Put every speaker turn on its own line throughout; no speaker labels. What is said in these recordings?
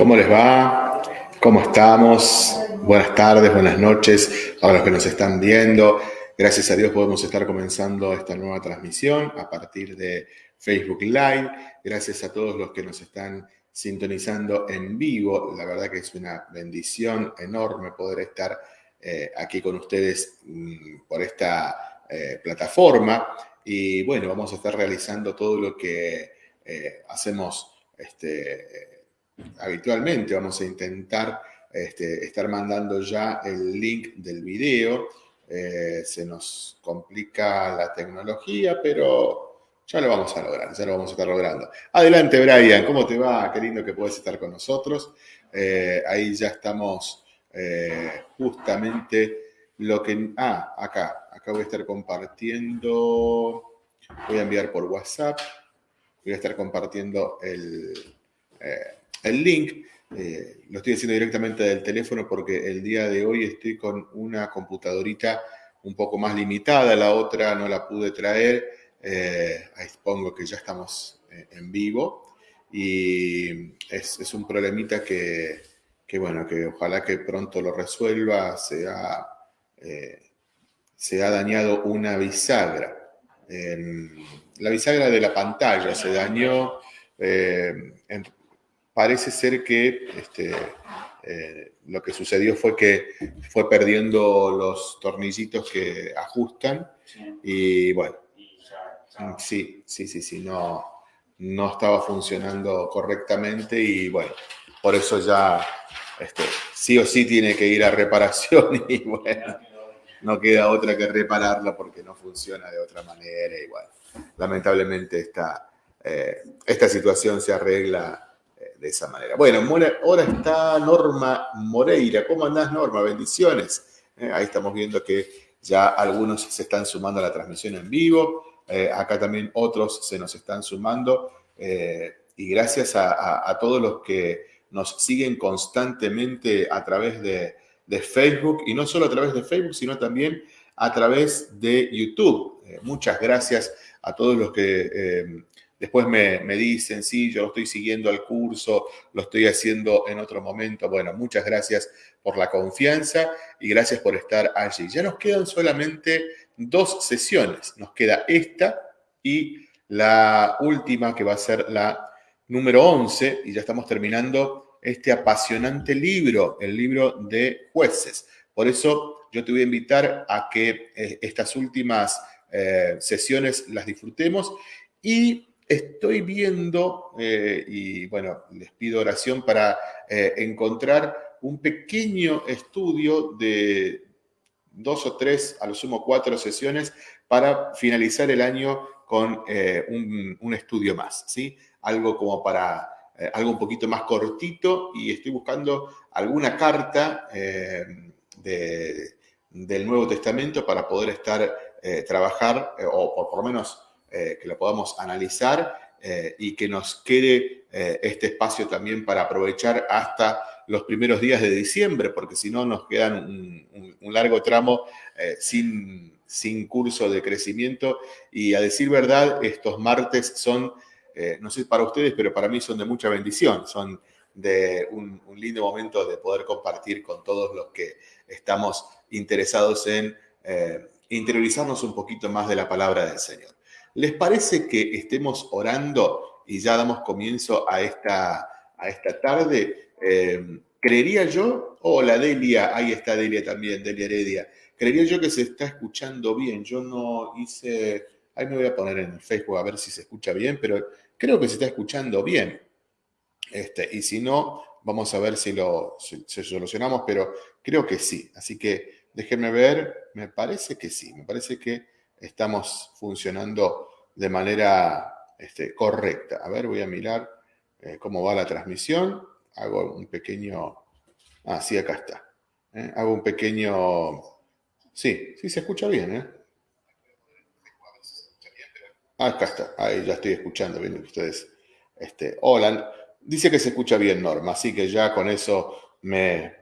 ¿Cómo les va? ¿Cómo estamos? Buenas tardes, buenas noches a los que nos están viendo. Gracias a Dios podemos estar comenzando esta nueva transmisión a partir de Facebook Live. Gracias a todos los que nos están sintonizando en vivo. La verdad que es una bendición enorme poder estar eh, aquí con ustedes mm, por esta eh, plataforma. Y bueno, vamos a estar realizando todo lo que eh, hacemos este, habitualmente vamos a intentar este, estar mandando ya el link del video. Eh, se nos complica la tecnología, pero ya lo vamos a lograr, ya lo vamos a estar logrando. Adelante, Brian, ¿cómo te va? Qué lindo que puedes estar con nosotros. Eh, ahí ya estamos eh, justamente lo que... Ah, acá, acá voy a estar compartiendo, voy a enviar por WhatsApp, voy a estar compartiendo el el link. Eh, lo estoy haciendo directamente del teléfono porque el día de hoy estoy con una computadorita un poco más limitada, la otra no la pude traer. Eh, ahí pongo que ya estamos eh, en vivo y es, un problemita que, bueno, que ojalá que pronto lo resuelva. Se ha, se ha dañado una bisagra. la bisagra de la pantalla se dañó. En, parece ser que este, eh, lo que sucedió fue que fue perdiendo los tornillitos que ajustan y bueno, sí, sí, sí, sí, no, no estaba funcionando correctamente y bueno, por eso ya este, sí o sí tiene que ir a reparación y bueno, no queda otra que repararla porque no funciona de otra manera y bueno, lamentablemente esta, eh, esta situación se arregla de esa manera. Bueno, ahora está Norma Moreira. ¿Cómo andás, Norma? Bendiciones. Eh, ahí estamos viendo que ya algunos se están sumando a la transmisión en vivo. Eh, acá también otros se nos están sumando. Eh, y gracias a, todos los que nos siguen constantemente a través de, de, Facebook. Y no solo a través de Facebook, sino también a través de YouTube. muchas gracias a todos los que Después me, dicen, sí, yo lo estoy siguiendo al curso, lo estoy haciendo en otro momento. Bueno, muchas gracias por la confianza y gracias por estar allí. Ya nos quedan solamente dos sesiones. Nos queda esta y la última que va a ser la número 11 y ya estamos terminando este apasionante libro, el libro de jueces. Por eso yo te voy a invitar a que eh, estas últimas eh, sesiones las disfrutemos y estoy viendo, eh, y bueno, les pido oración para eh, encontrar un pequeño estudio de dos o tres, a lo sumo cuatro sesiones, para finalizar el año con eh, un, estudio más, ¿sí? Algo como para, algo un poquito más cortito y estoy buscando alguna carta del Nuevo Testamento para poder estar, trabajar, o por lo menos eh, que lo podamos analizar eh, y que nos quede eh, este espacio también para aprovechar hasta los primeros días de diciembre, porque si no nos quedan un, largo tramo sin, sin curso de crecimiento. Y a decir verdad, estos martes son, no sé para ustedes, pero para mí son de mucha bendición, son de un, lindo momento de poder compartir con todos los que estamos interesados en interiorizarnos un poquito más de la palabra del Señor. ¿Les parece que estemos orando y ya damos comienzo a esta, a esta tarde? Eh, creería yo, hola Delia, ahí está Delia también, Delia Heredia. Creería yo que se está escuchando bien. Yo no hice, ahí me voy a poner en Facebook a ver si se escucha bien, pero creo que se está escuchando bien. Este, y si no, vamos a ver si lo solucionamos, pero creo que sí. Así que déjenme ver, me parece que sí, me parece que estamos funcionando de manera este, correcta. A ver, voy a mirar eh, cómo va la transmisión. Hago un pequeño... Ah, sí, acá está. ¿eh? Hago un pequeño... Sí, sí se escucha bien, ¿eh? Acá está, ahí ya estoy escuchando bien ustedes. Este, hola, dice que se escucha bien Norma, así que ya con eso me,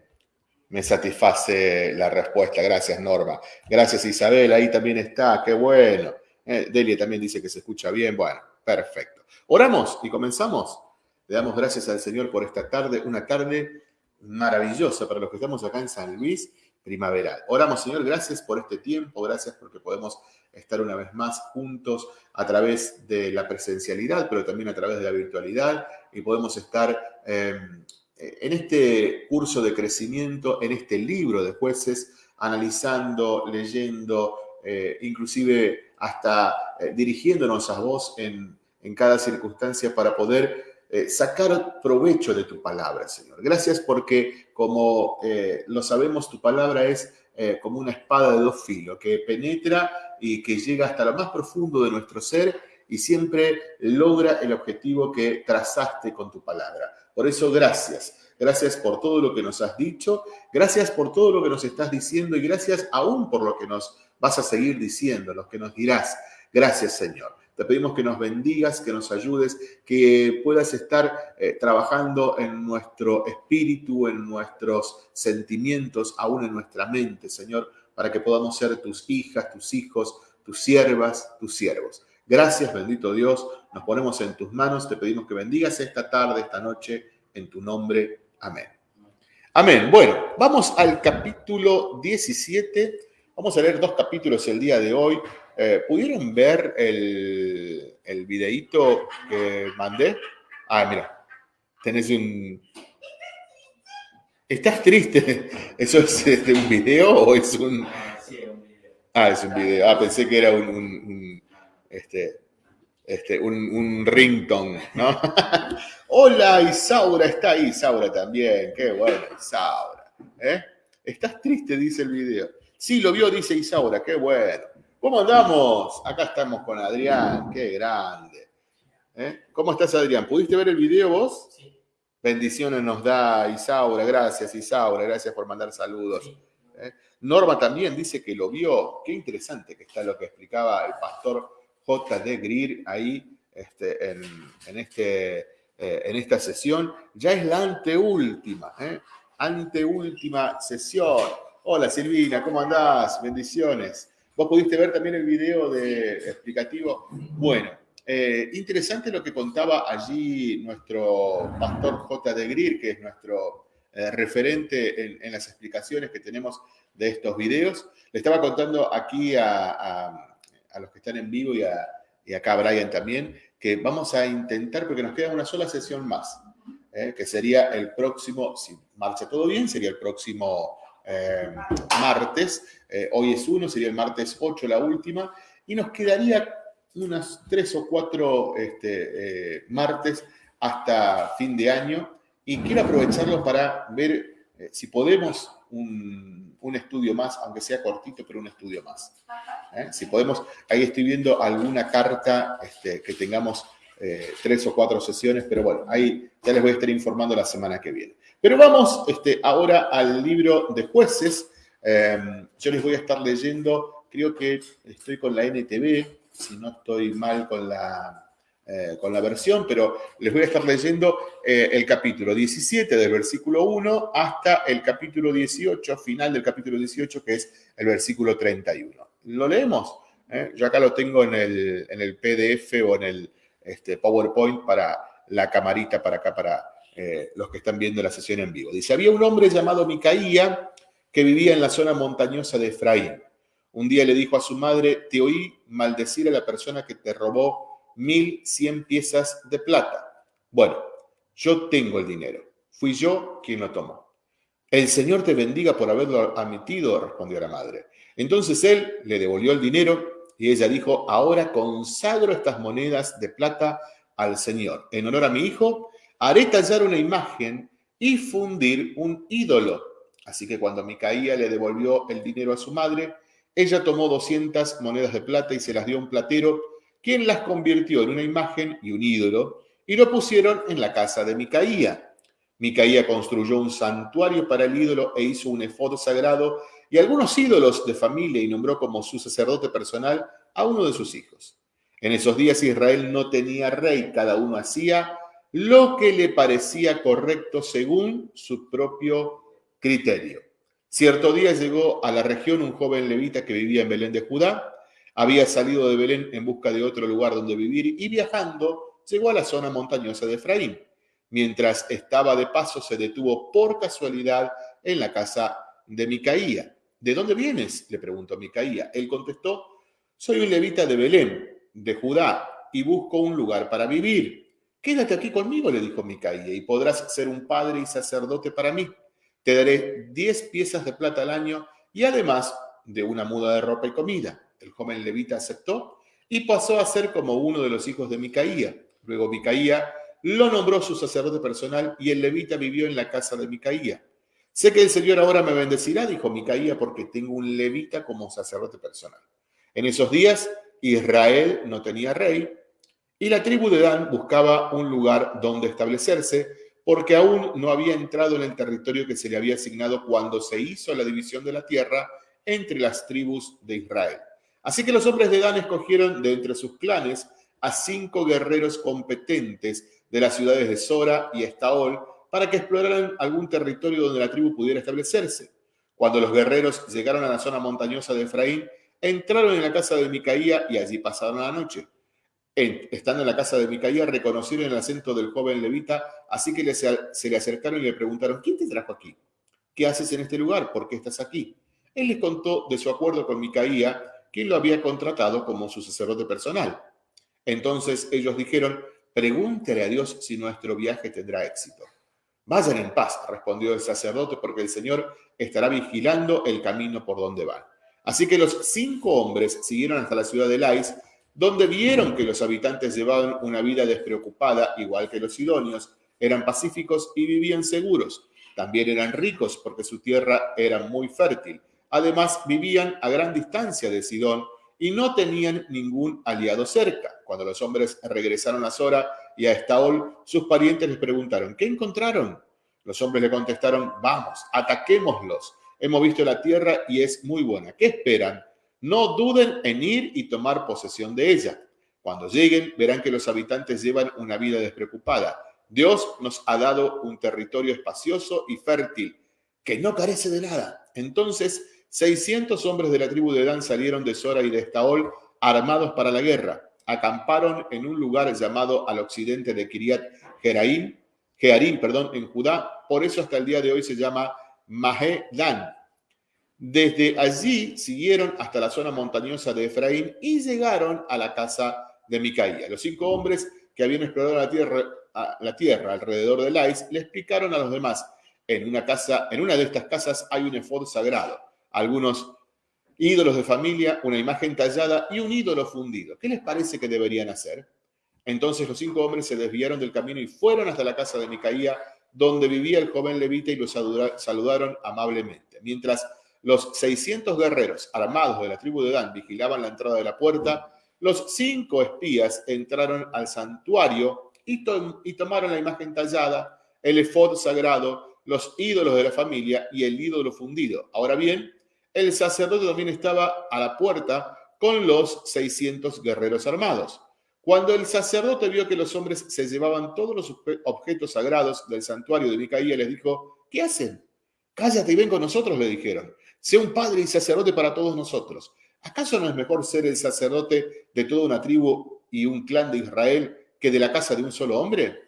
me satisface la respuesta. Gracias, Norma. Gracias, Isabel. Ahí también está. Qué bueno. Eh, Delia también dice que se escucha bien. Bueno, perfecto. Oramos y comenzamos. Le damos gracias al Señor por esta tarde, una tarde maravillosa para los que estamos acá en San Luis, primaveral. Oramos, Señor, gracias por este tiempo, gracias porque podemos estar una vez más juntos a través de la presencialidad, pero también a través de la virtualidad y podemos estar em, en este curso de crecimiento, en este libro de jueces, analizando, leyendo, eh, inclusive hasta eh, dirigiéndonos a vos en, cada circunstancia para poder eh, sacar provecho de tu palabra, Señor. Gracias porque, como lo sabemos, tu palabra es como una espada de dos filos que penetra y que llega hasta lo más profundo de nuestro ser y siempre logra el objetivo que trazaste con tu palabra. Por eso, gracias. Gracias por todo lo que nos has dicho, gracias por todo lo que nos estás diciendo y gracias aún por lo que nos vas a seguir diciendo, lo que nos dirás. Gracias, Señor. Te pedimos que nos bendigas, que nos ayudes, que puedas estar eh, trabajando en nuestro espíritu, en nuestros sentimientos, aún en nuestra mente, Señor, para que podamos ser tus hijas, tus hijos, tus siervas, tus siervos. Gracias, bendito Dios. Nos ponemos en tus manos. Te pedimos que bendigas esta tarde, esta noche, en tu nombre. Amén. Amén. Bueno, vamos al capítulo 17. Vamos a leer dos capítulos el día de hoy. Eh, ¿Pudieron ver el, el videíto que mandé? Ah, mira, tenés un... ¿Estás triste? ¿Eso es de un video o es un...? Ah, es un video. Ah, pensé que era un, un este, este, un, un ringtone, ¿no? Hola, Isaura está ahí, Isaura también, qué bueno, Isaura. ¿eh? ¿Estás triste? Dice el video. Sí, lo vio, dice Isaura, qué bueno. ¿Cómo andamos? Acá estamos con Adrián, qué grande. ¿eh? ¿Cómo estás, Adrián? ¿Pudiste ver el video vos? Sí. Bendiciones nos da Isaura, gracias Isaura, gracias por mandar saludos. ¿eh? Norma también dice que lo vio. Qué interesante que está lo que explicaba el pastor J.D. Greer ahí este, en, este, eh, en esta sesión. Ya es la anteúltima, ¿eh? anteúltima sesión. Hola Silvina, ¿cómo andás? Bendiciones. ¿Vos pudiste ver también el video de explicativo? Bueno, eh, interesante lo que contaba allí nuestro pastor J.D. Greer, que es nuestro eh, referente en, las explicaciones que tenemos de estos videos. Le estaba contando aquí a los que están en vivo y, acá a Brian también, que vamos a intentar, porque nos queda una sola sesión más, ¿eh? que sería el próximo, si marcha todo bien, sería el próximo eh, martes. Eh, hoy es uno, sería el martes 8 la última, y nos quedaría unas tres o cuatro este, martes hasta fin de año, y quiero aprovecharlo para ver si podemos un un estudio más, aunque sea cortito, pero un estudio más. ¿Eh? Si podemos, ahí estoy viendo alguna carta este, que tengamos eh, tres o cuatro sesiones, pero bueno, ahí ya les voy a estar informando la semana que viene. Pero vamos este, ahora al libro de jueces. Em, yo les voy a estar leyendo, creo que estoy con la NTV, si no estoy mal con la, eh, con la versión, pero les voy a estar leyendo el capítulo 17 del versículo 1 hasta el capítulo 18, final del capítulo 18, que es el versículo 31. ¿Lo leemos? ¿Eh? Yo acá lo tengo en el, en el PDF o en el este, PowerPoint para la camarita para acá, para los que están viendo la sesión en vivo. Dice, había un hombre llamado Micaía que vivía en la zona montañosa de Efraín. Un día le dijo a su madre, te oí maldecir a la persona que te robó mil cien piezas de plata. Bueno, yo tengo el dinero. Fui yo quien lo tomó. El Señor te bendiga por haberlo admitido, respondió la madre. Entonces él le devolvió el dinero y ella dijo, ahora consagro estas monedas de plata al Señor. En honor a mi hijo, haré tallar una imagen y fundir un ídolo. Así que cuando Micaía le devolvió el dinero a su madre, ella tomó 200 monedas de plata y se las dio a un platero quien las convirtió en una imagen y un ídolo, y lo pusieron en la casa de Micaía. Micaía construyó un santuario para el ídolo e hizo un efod sagrado y algunos ídolos de familia y nombró como su sacerdote personal a uno de sus hijos. En esos días Israel no tenía rey, cada uno hacía lo que le parecía correcto según su propio criterio. Cierto día llegó a la región un joven levita que vivía en Belén de Judá, había salido de Belén en busca de otro lugar donde vivir y viajando llegó a la zona montañosa de Efraín. Mientras estaba de paso, se detuvo por casualidad en la casa de Micaía. ¿De dónde vienes? le preguntó Micaía. Él contestó, soy un levita de Belén, de Judá, y busco un lugar para vivir. Quédate aquí conmigo, le dijo Micaía, y podrás ser un padre y sacerdote para mí. Te daré diez piezas de plata al año y además de una muda de ropa y comida. El joven levita aceptó y pasó a ser como uno de los hijos de Micaía. Luego Micaía lo nombró su sacerdote personal y el levita vivió en la casa de Micaía. Sé que el Señor ahora me bendecirá, dijo Micaía, porque tengo un levita como sacerdote personal. En esos días Israel no tenía rey y la tribu de Dan buscaba un lugar donde establecerse porque aún no había entrado en el territorio que se le había asignado cuando se hizo la división de la tierra entre las tribus de Israel. Así que los hombres de Dan escogieron de entre sus clanes a cinco guerreros competentes de las ciudades de Sora y Estaol para que exploraran algún territorio donde la tribu pudiera establecerse. Cuando los guerreros llegaron a la zona montañosa de Efraín, entraron en la casa de Micaía y allí pasaron la noche. estando en la casa de Micaía, reconocieron el acento del joven levita, así que se le acercaron y le preguntaron, ¿quién te trajo aquí? ¿Qué haces en este lugar? ¿Por qué estás aquí? Él les contó de su acuerdo con Micaía, quien lo había contratado como su sacerdote personal. Entonces ellos dijeron, pregúntele a Dios si nuestro viaje tendrá éxito. Vayan en paz, respondió el sacerdote, porque el Señor estará vigilando el camino por donde van. Así que los cinco hombres siguieron hasta la ciudad de Lais, donde vieron que los habitantes llevaban una vida despreocupada, igual que los sidonios, eran pacíficos y vivían seguros. También eran ricos porque su tierra era muy fértil. Además, vivían a gran distancia de Sidón y no tenían ningún aliado cerca. Cuando los hombres regresaron a Sora y a Estaol, sus parientes les preguntaron, ¿qué encontraron? Los hombres le contestaron, vamos, ataquémoslos. Hemos visto la tierra y es muy buena. ¿Qué esperan? No duden en ir y tomar posesión de ella. Cuando lleguen, verán que los habitantes llevan una vida despreocupada. Dios nos ha dado un territorio espacioso y fértil, que no carece de nada. Entonces, 600 hombres de la tribu de Dan salieron de Sora y de Estaol armados para la guerra acamparon en un lugar llamado al occidente de Kiriat Jeraim, Jearim, perdón, en Judá. Por eso hasta el día de hoy se llama Dan. Desde allí siguieron hasta la zona montañosa de Efraín y llegaron a la casa de Micaía. Los cinco hombres que habían explorado la tierra, la tierra alrededor de Lais le explicaron a los demás, en una casa, en una de estas casas hay un efod sagrado. Algunos ídolos de familia, una imagen tallada y un ídolo fundido. ¿Qué les parece que deberían hacer? Entonces los cinco hombres se desviaron del camino y fueron hasta la casa de Micaía, donde vivía el joven levita y los saludaron amablemente. Mientras los 600 guerreros armados de la tribu de Dan vigilaban la entrada de la puerta, los cinco espías entraron al santuario y, y tomaron la imagen tallada, el efod sagrado, los ídolos de la familia y el ídolo fundido. Ahora bien, el sacerdote también estaba a la puerta con los 600 guerreros armados. Cuando el sacerdote vio que los hombres se llevaban todos los objetos sagrados del santuario de Micaía, les dijo, ¿qué hacen? Cállate y ven con nosotros, le dijeron. Sé un padre y sacerdote para todos nosotros. ¿Acaso no es mejor ser el sacerdote de toda una tribu y un clan de Israel que de la casa de un solo hombre?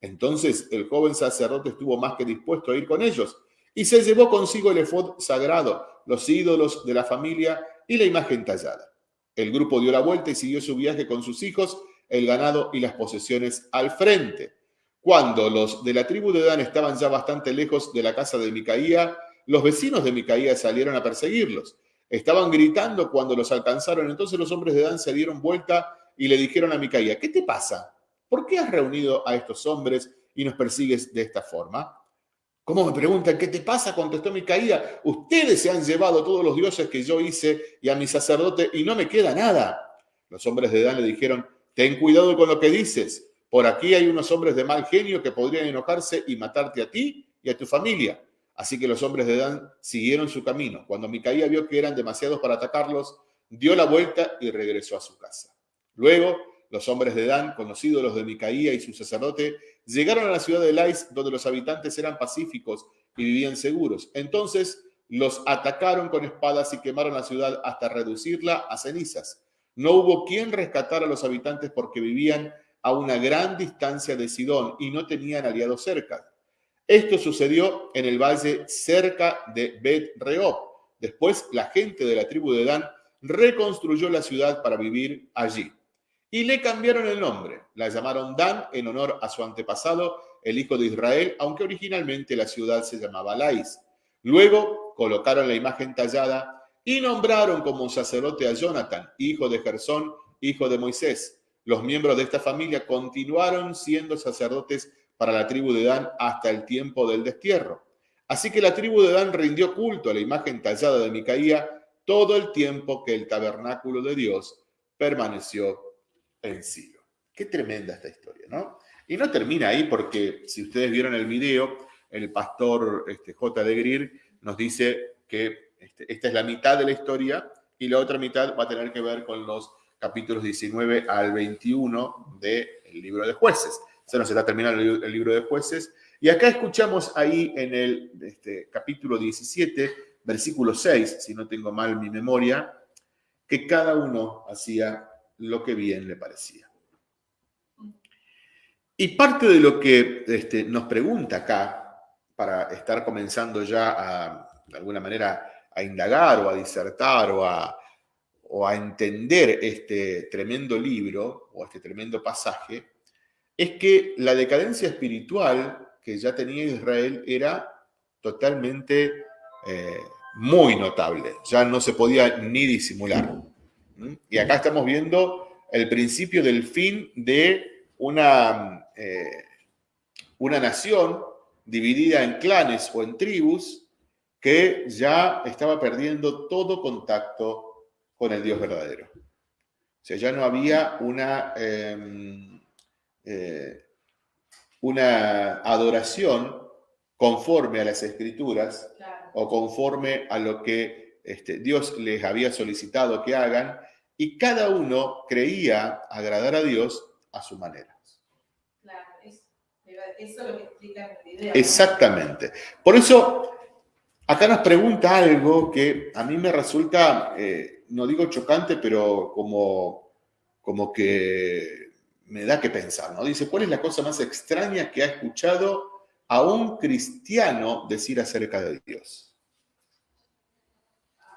Entonces el joven sacerdote estuvo más que dispuesto a ir con ellos y se llevó consigo el efod sagrado, los ídolos de la familia y la imagen tallada. El grupo dio la vuelta y siguió su viaje con sus hijos, el ganado y las posesiones al frente. Cuando los de la tribu de Dan estaban ya bastante lejos de la casa de Micaía, los vecinos de Micaía salieron a perseguirlos. Estaban gritando cuando los alcanzaron, entonces los hombres de Dan se dieron vuelta y le dijeron a Micaía, ¿qué te pasa? ¿Por qué has reunido a estos hombres y nos persigues de esta forma? ¿Cómo me preguntan qué te pasa? Contestó Micaía. Ustedes se han llevado todos los dioses que yo hice y a mi sacerdote y no me queda nada. Los hombres de Dan le dijeron, ten cuidado con lo que dices. Por aquí hay unos hombres de mal genio que podrían enojarse y matarte a ti y a tu familia. Así que los hombres de Dan siguieron su camino. Cuando Micaía vio que eran demasiados para atacarlos, dio la vuelta y regresó a su casa. Luego los hombres de Dan, conocidos los de Micaía y su sacerdote, llegaron a la ciudad de Lais, donde los habitantes eran pacíficos y vivían seguros. Entonces los atacaron con espadas y quemaron la ciudad hasta reducirla a cenizas. No hubo quien rescatara a los habitantes porque vivían a una gran distancia de Sidón y no tenían aliados cerca. Esto sucedió en el valle cerca de Bet Rehob. Después, la gente de la tribu de Dan reconstruyó la ciudad para vivir allí. Y le cambiaron el nombre. La llamaron Dan en honor a su antepasado, el hijo de Israel, aunque originalmente la ciudad se llamaba Lais. Luego colocaron la imagen tallada y nombraron como sacerdote a Jonathan, hijo de Gersón, hijo de Moisés. Los miembros de esta familia continuaron siendo sacerdotes para la tribu de Dan hasta el tiempo del destierro. Así que la tribu de Dan rindió culto a la imagen tallada de Micaía todo el tiempo que el tabernáculo de Dios permaneció en Silo. Qué tremenda esta historia, ¿no? Y no termina ahí porque si ustedes vieron el video, el pastor este, J. de Greer nos dice que este, esta es la mitad de la historia y la otra mitad va a tener que ver con los capítulos 19 al 21 del libro de jueces. Se nos está terminando el libro de jueces. Y acá escuchamos ahí en el este, capítulo 17, versículo 6, si no tengo mal mi memoria, que cada uno hacía lo que bien le parecía. Y parte de lo que este, nos pregunta acá, para estar comenzando ya a, de alguna manera, a indagar o a disertar o a, o a entender este tremendo libro o este tremendo pasaje, es que la decadencia espiritual que ya tenía Israel era totalmente eh, muy notable, ya no se podía ni disimular. Y acá estamos viendo el principio del fin de una, eh, una nación dividida en clanes o en tribus que ya estaba perdiendo todo contacto con el Dios verdadero. O sea, ya no había una, em, eh, una adoración conforme a las escrituras o conforme a lo que este, Dios les había solicitado que hagan, y cada uno creía agradar a Dios a su manera. Claro, eso, es lo que explica el video. Exactamente. Por eso, acá nos pregunta algo que a mí me resulta, eh, no digo chocante, pero como, como que me da que pensar, ¿no? Dice, ¿cuál es la cosa más extraña que ha escuchado a un cristiano decir acerca de Dios?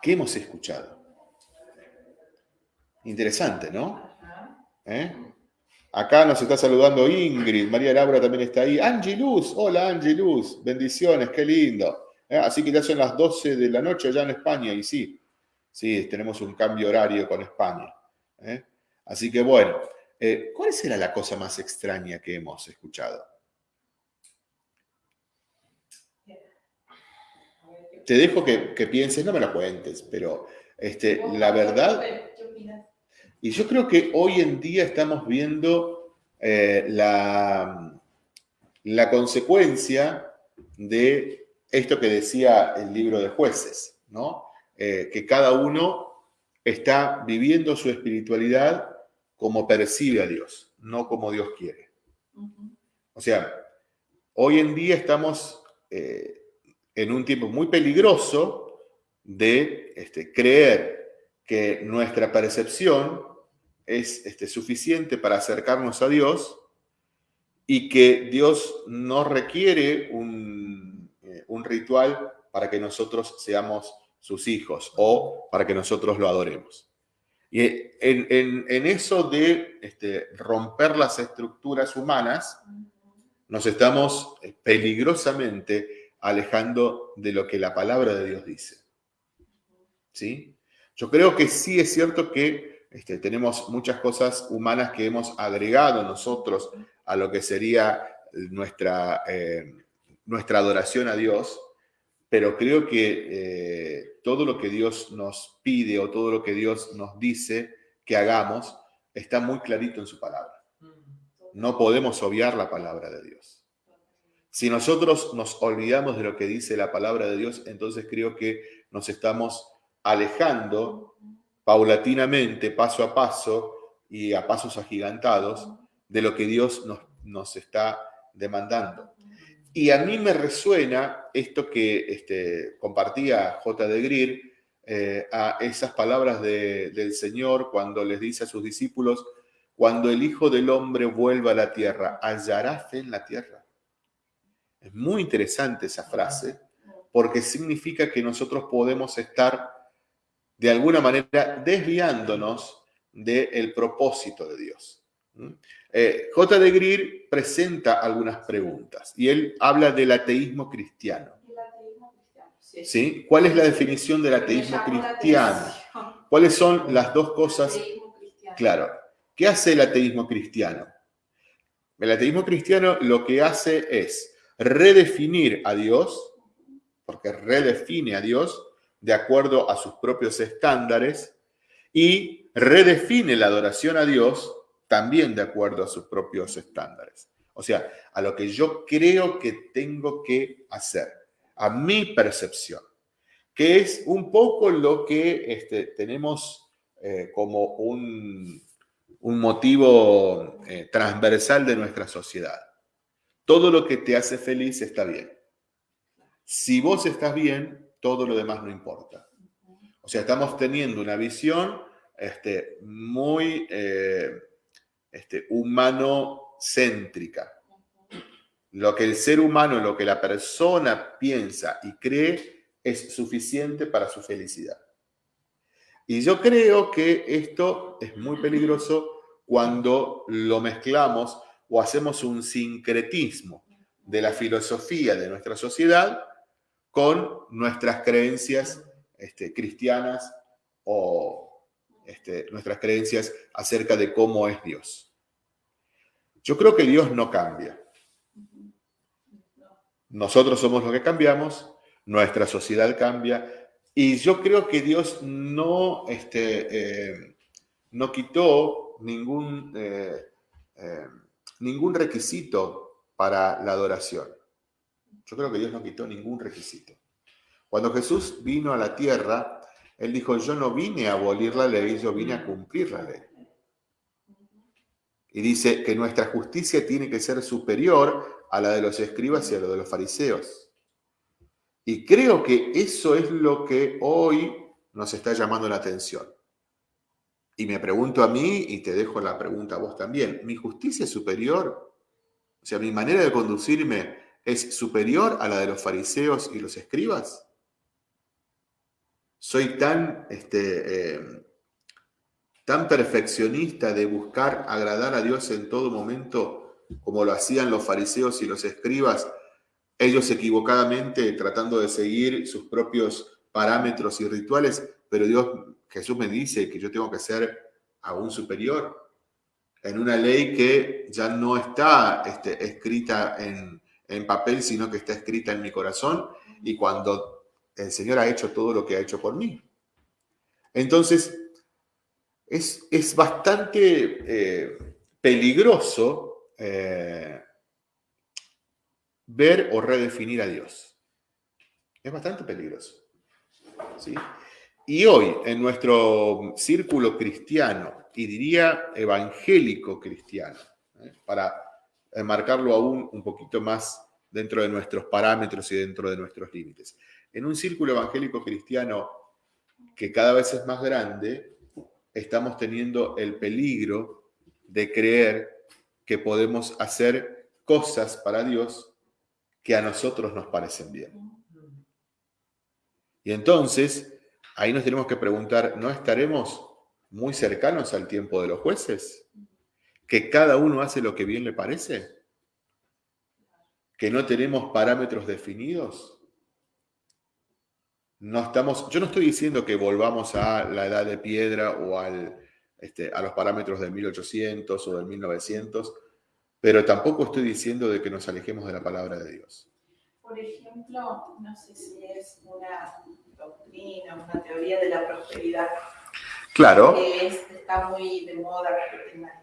¿Qué hemos escuchado? Interesante, ¿no? ¿Eh? Acá nos está saludando Ingrid, María Laura también está ahí. Angie Luz, hola Angie Luz, bendiciones, qué lindo. ¿Eh? Así que ya son las 12 de la noche allá en España y sí, sí, tenemos un cambio horario con España. ¿eh? Así que bueno, ¿cuál será la cosa más extraña que hemos escuchado? te dejo que, pienses, no me lo cuentes, pero este, la verdad... Y yo creo que hoy en día estamos viendo eh, la, la consecuencia de esto que decía el libro de jueces, ¿no? Eh, que cada uno está viviendo su espiritualidad como percibe a Dios, no como Dios quiere. O sea, hoy en día estamos eh, en un tiempo muy peligroso de este, creer que nuestra percepción es este, suficiente para acercarnos a Dios y que Dios no requiere un, eh, ritual para que nosotros seamos sus hijos o para que nosotros lo adoremos. Y en, eso de este, romper las estructuras humanas, nos estamos eh, peligrosamente alejando de lo que la palabra de Dios dice. ¿Sí? Yo creo que sí es cierto que este, tenemos muchas cosas humanas que hemos agregado nosotros a lo que sería nuestra, eh, nuestra adoración a Dios, pero creo que eh, todo lo que Dios nos pide o todo lo que Dios nos dice que hagamos está muy clarito en su palabra. No podemos obviar la palabra de Dios. Si nosotros nos olvidamos de lo que dice la palabra de Dios, entonces creo que nos estamos alejando paulatinamente, paso a paso y a pasos agigantados de lo que Dios nos, está demandando. Y a mí me resuena esto que este, compartía J. de Greer, eh, a esas palabras del Señor cuando les dice a sus discípulos, cuando el Hijo del Hombre vuelva a la tierra, ¿hallará fe en la tierra? Es muy interesante esa frase porque significa que nosotros podemos estar de alguna manera desviándonos del propósito de Dios. ¿Mm? Eh, J. de Greer presenta algunas preguntas y él habla del ateísmo cristiano. ¿Sí? ¿Cuál es la definición del ateísmo cristiano? ¿Cuáles son las dos cosas? Claro. ¿Qué hace el ateísmo cristiano? El ateísmo cristiano lo que hace es redefinir a Dios, porque redefine a Dios de acuerdo a sus propios estándares, y redefine la adoración a Dios también de acuerdo a sus propios estándares. O sea, a lo que yo creo que tengo que hacer, a mi percepción, que es un poco lo que este, tenemos eh, como un, motivo eh, transversal de nuestra sociedad. Todo lo que te hace feliz está bien. Si vos estás bien, todo lo demás no importa. O sea, estamos teniendo una visión este, muy eh, este, humano-céntrica. Lo que el ser humano, lo que la persona piensa y cree es suficiente para su felicidad. Y yo creo que esto es muy peligroso cuando lo mezclamos o hacemos un sincretismo de la filosofía de nuestra sociedad con nuestras creencias este, cristianas o este, nuestras creencias acerca de cómo es Dios. Yo creo que Dios no cambia. Nosotros somos los que cambiamos, nuestra sociedad cambia, y yo creo que Dios no, este, eh, no quitó ningún, eh, eh, ningún requisito para la adoración. Yo creo que Dios no quitó ningún requisito. Cuando Jesús vino a la tierra, él dijo, yo no vine a abolir la ley, yo vine a cumplir la ley. Y dice que nuestra justicia tiene que ser superior a la de los escribas y a la de los fariseos. Y creo que eso es lo que hoy nos está llamando la atención. Y me pregunto a mí, y te dejo la pregunta a vos también, ¿mi justicia es superior? O sea, ¿mi manera de conducirme es superior a la de los fariseos y los escribas? soy tan, este, eh, tan perfeccionista de buscar agradar a Dios en todo momento, como lo hacían los fariseos y los escribas, ellos equivocadamente tratando de seguir sus propios parámetros y rituales, pero Dios, Jesús me dice que yo tengo que ser aún superior en una ley que ya no está este, escrita en, en papel, sino que está escrita en mi corazón. Y cuando el Señor ha hecho todo lo que ha hecho por mí. Entonces, es, es bastante eh, peligroso eh, ver o redefinir a Dios. Es bastante peligroso. ¿sí? Y hoy, en nuestro círculo cristiano, y diría evangélico cristiano, ¿eh? para marcarlo aún un poquito más dentro de nuestros parámetros y dentro de nuestros límites en un círculo evangélico cristiano que cada vez es más grande, estamos teniendo el peligro de creer que podemos hacer cosas para Dios que a nosotros nos parecen bien. Y entonces, ahí nos tenemos que preguntar, ¿no estaremos muy cercanos al tiempo de los jueces? ¿Que cada uno hace lo que bien le parece? ¿Que no tenemos parámetros definidos? no estamos, yo no estoy diciendo que volvamos a la edad de piedra o al, este, a los parámetros del 1800 o del 1900, pero tampoco estoy diciendo de que nos alejemos de la palabra de Dios.
Por ejemplo, no sé si es una doctrina, una teoría de la prosperidad.
Claro.
Que está muy de moda.
La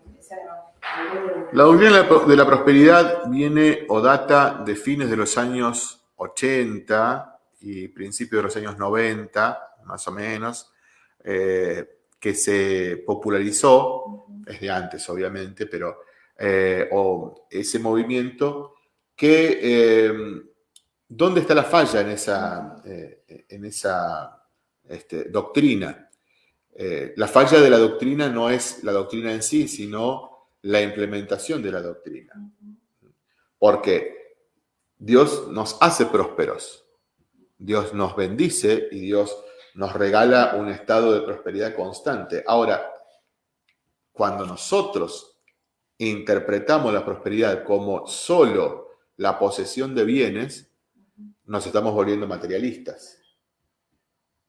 doctrina de la prosperidad viene o data de fines de los años 80, y principios de los años 90, más o menos, eh, que se popularizó, desde antes obviamente, pero eh, o ese movimiento que, eh, ¿dónde está la falla en esa, en esa este, doctrina? Eh, la falla de la doctrina no es la doctrina en sí, sino la implementación de la doctrina. Porque Dios nos hace prósperos, Dios nos bendice y Dios nos regala un estado de prosperidad constante. Ahora, cuando nosotros interpretamos la prosperidad como solo la posesión de bienes, nos estamos volviendo materialistas.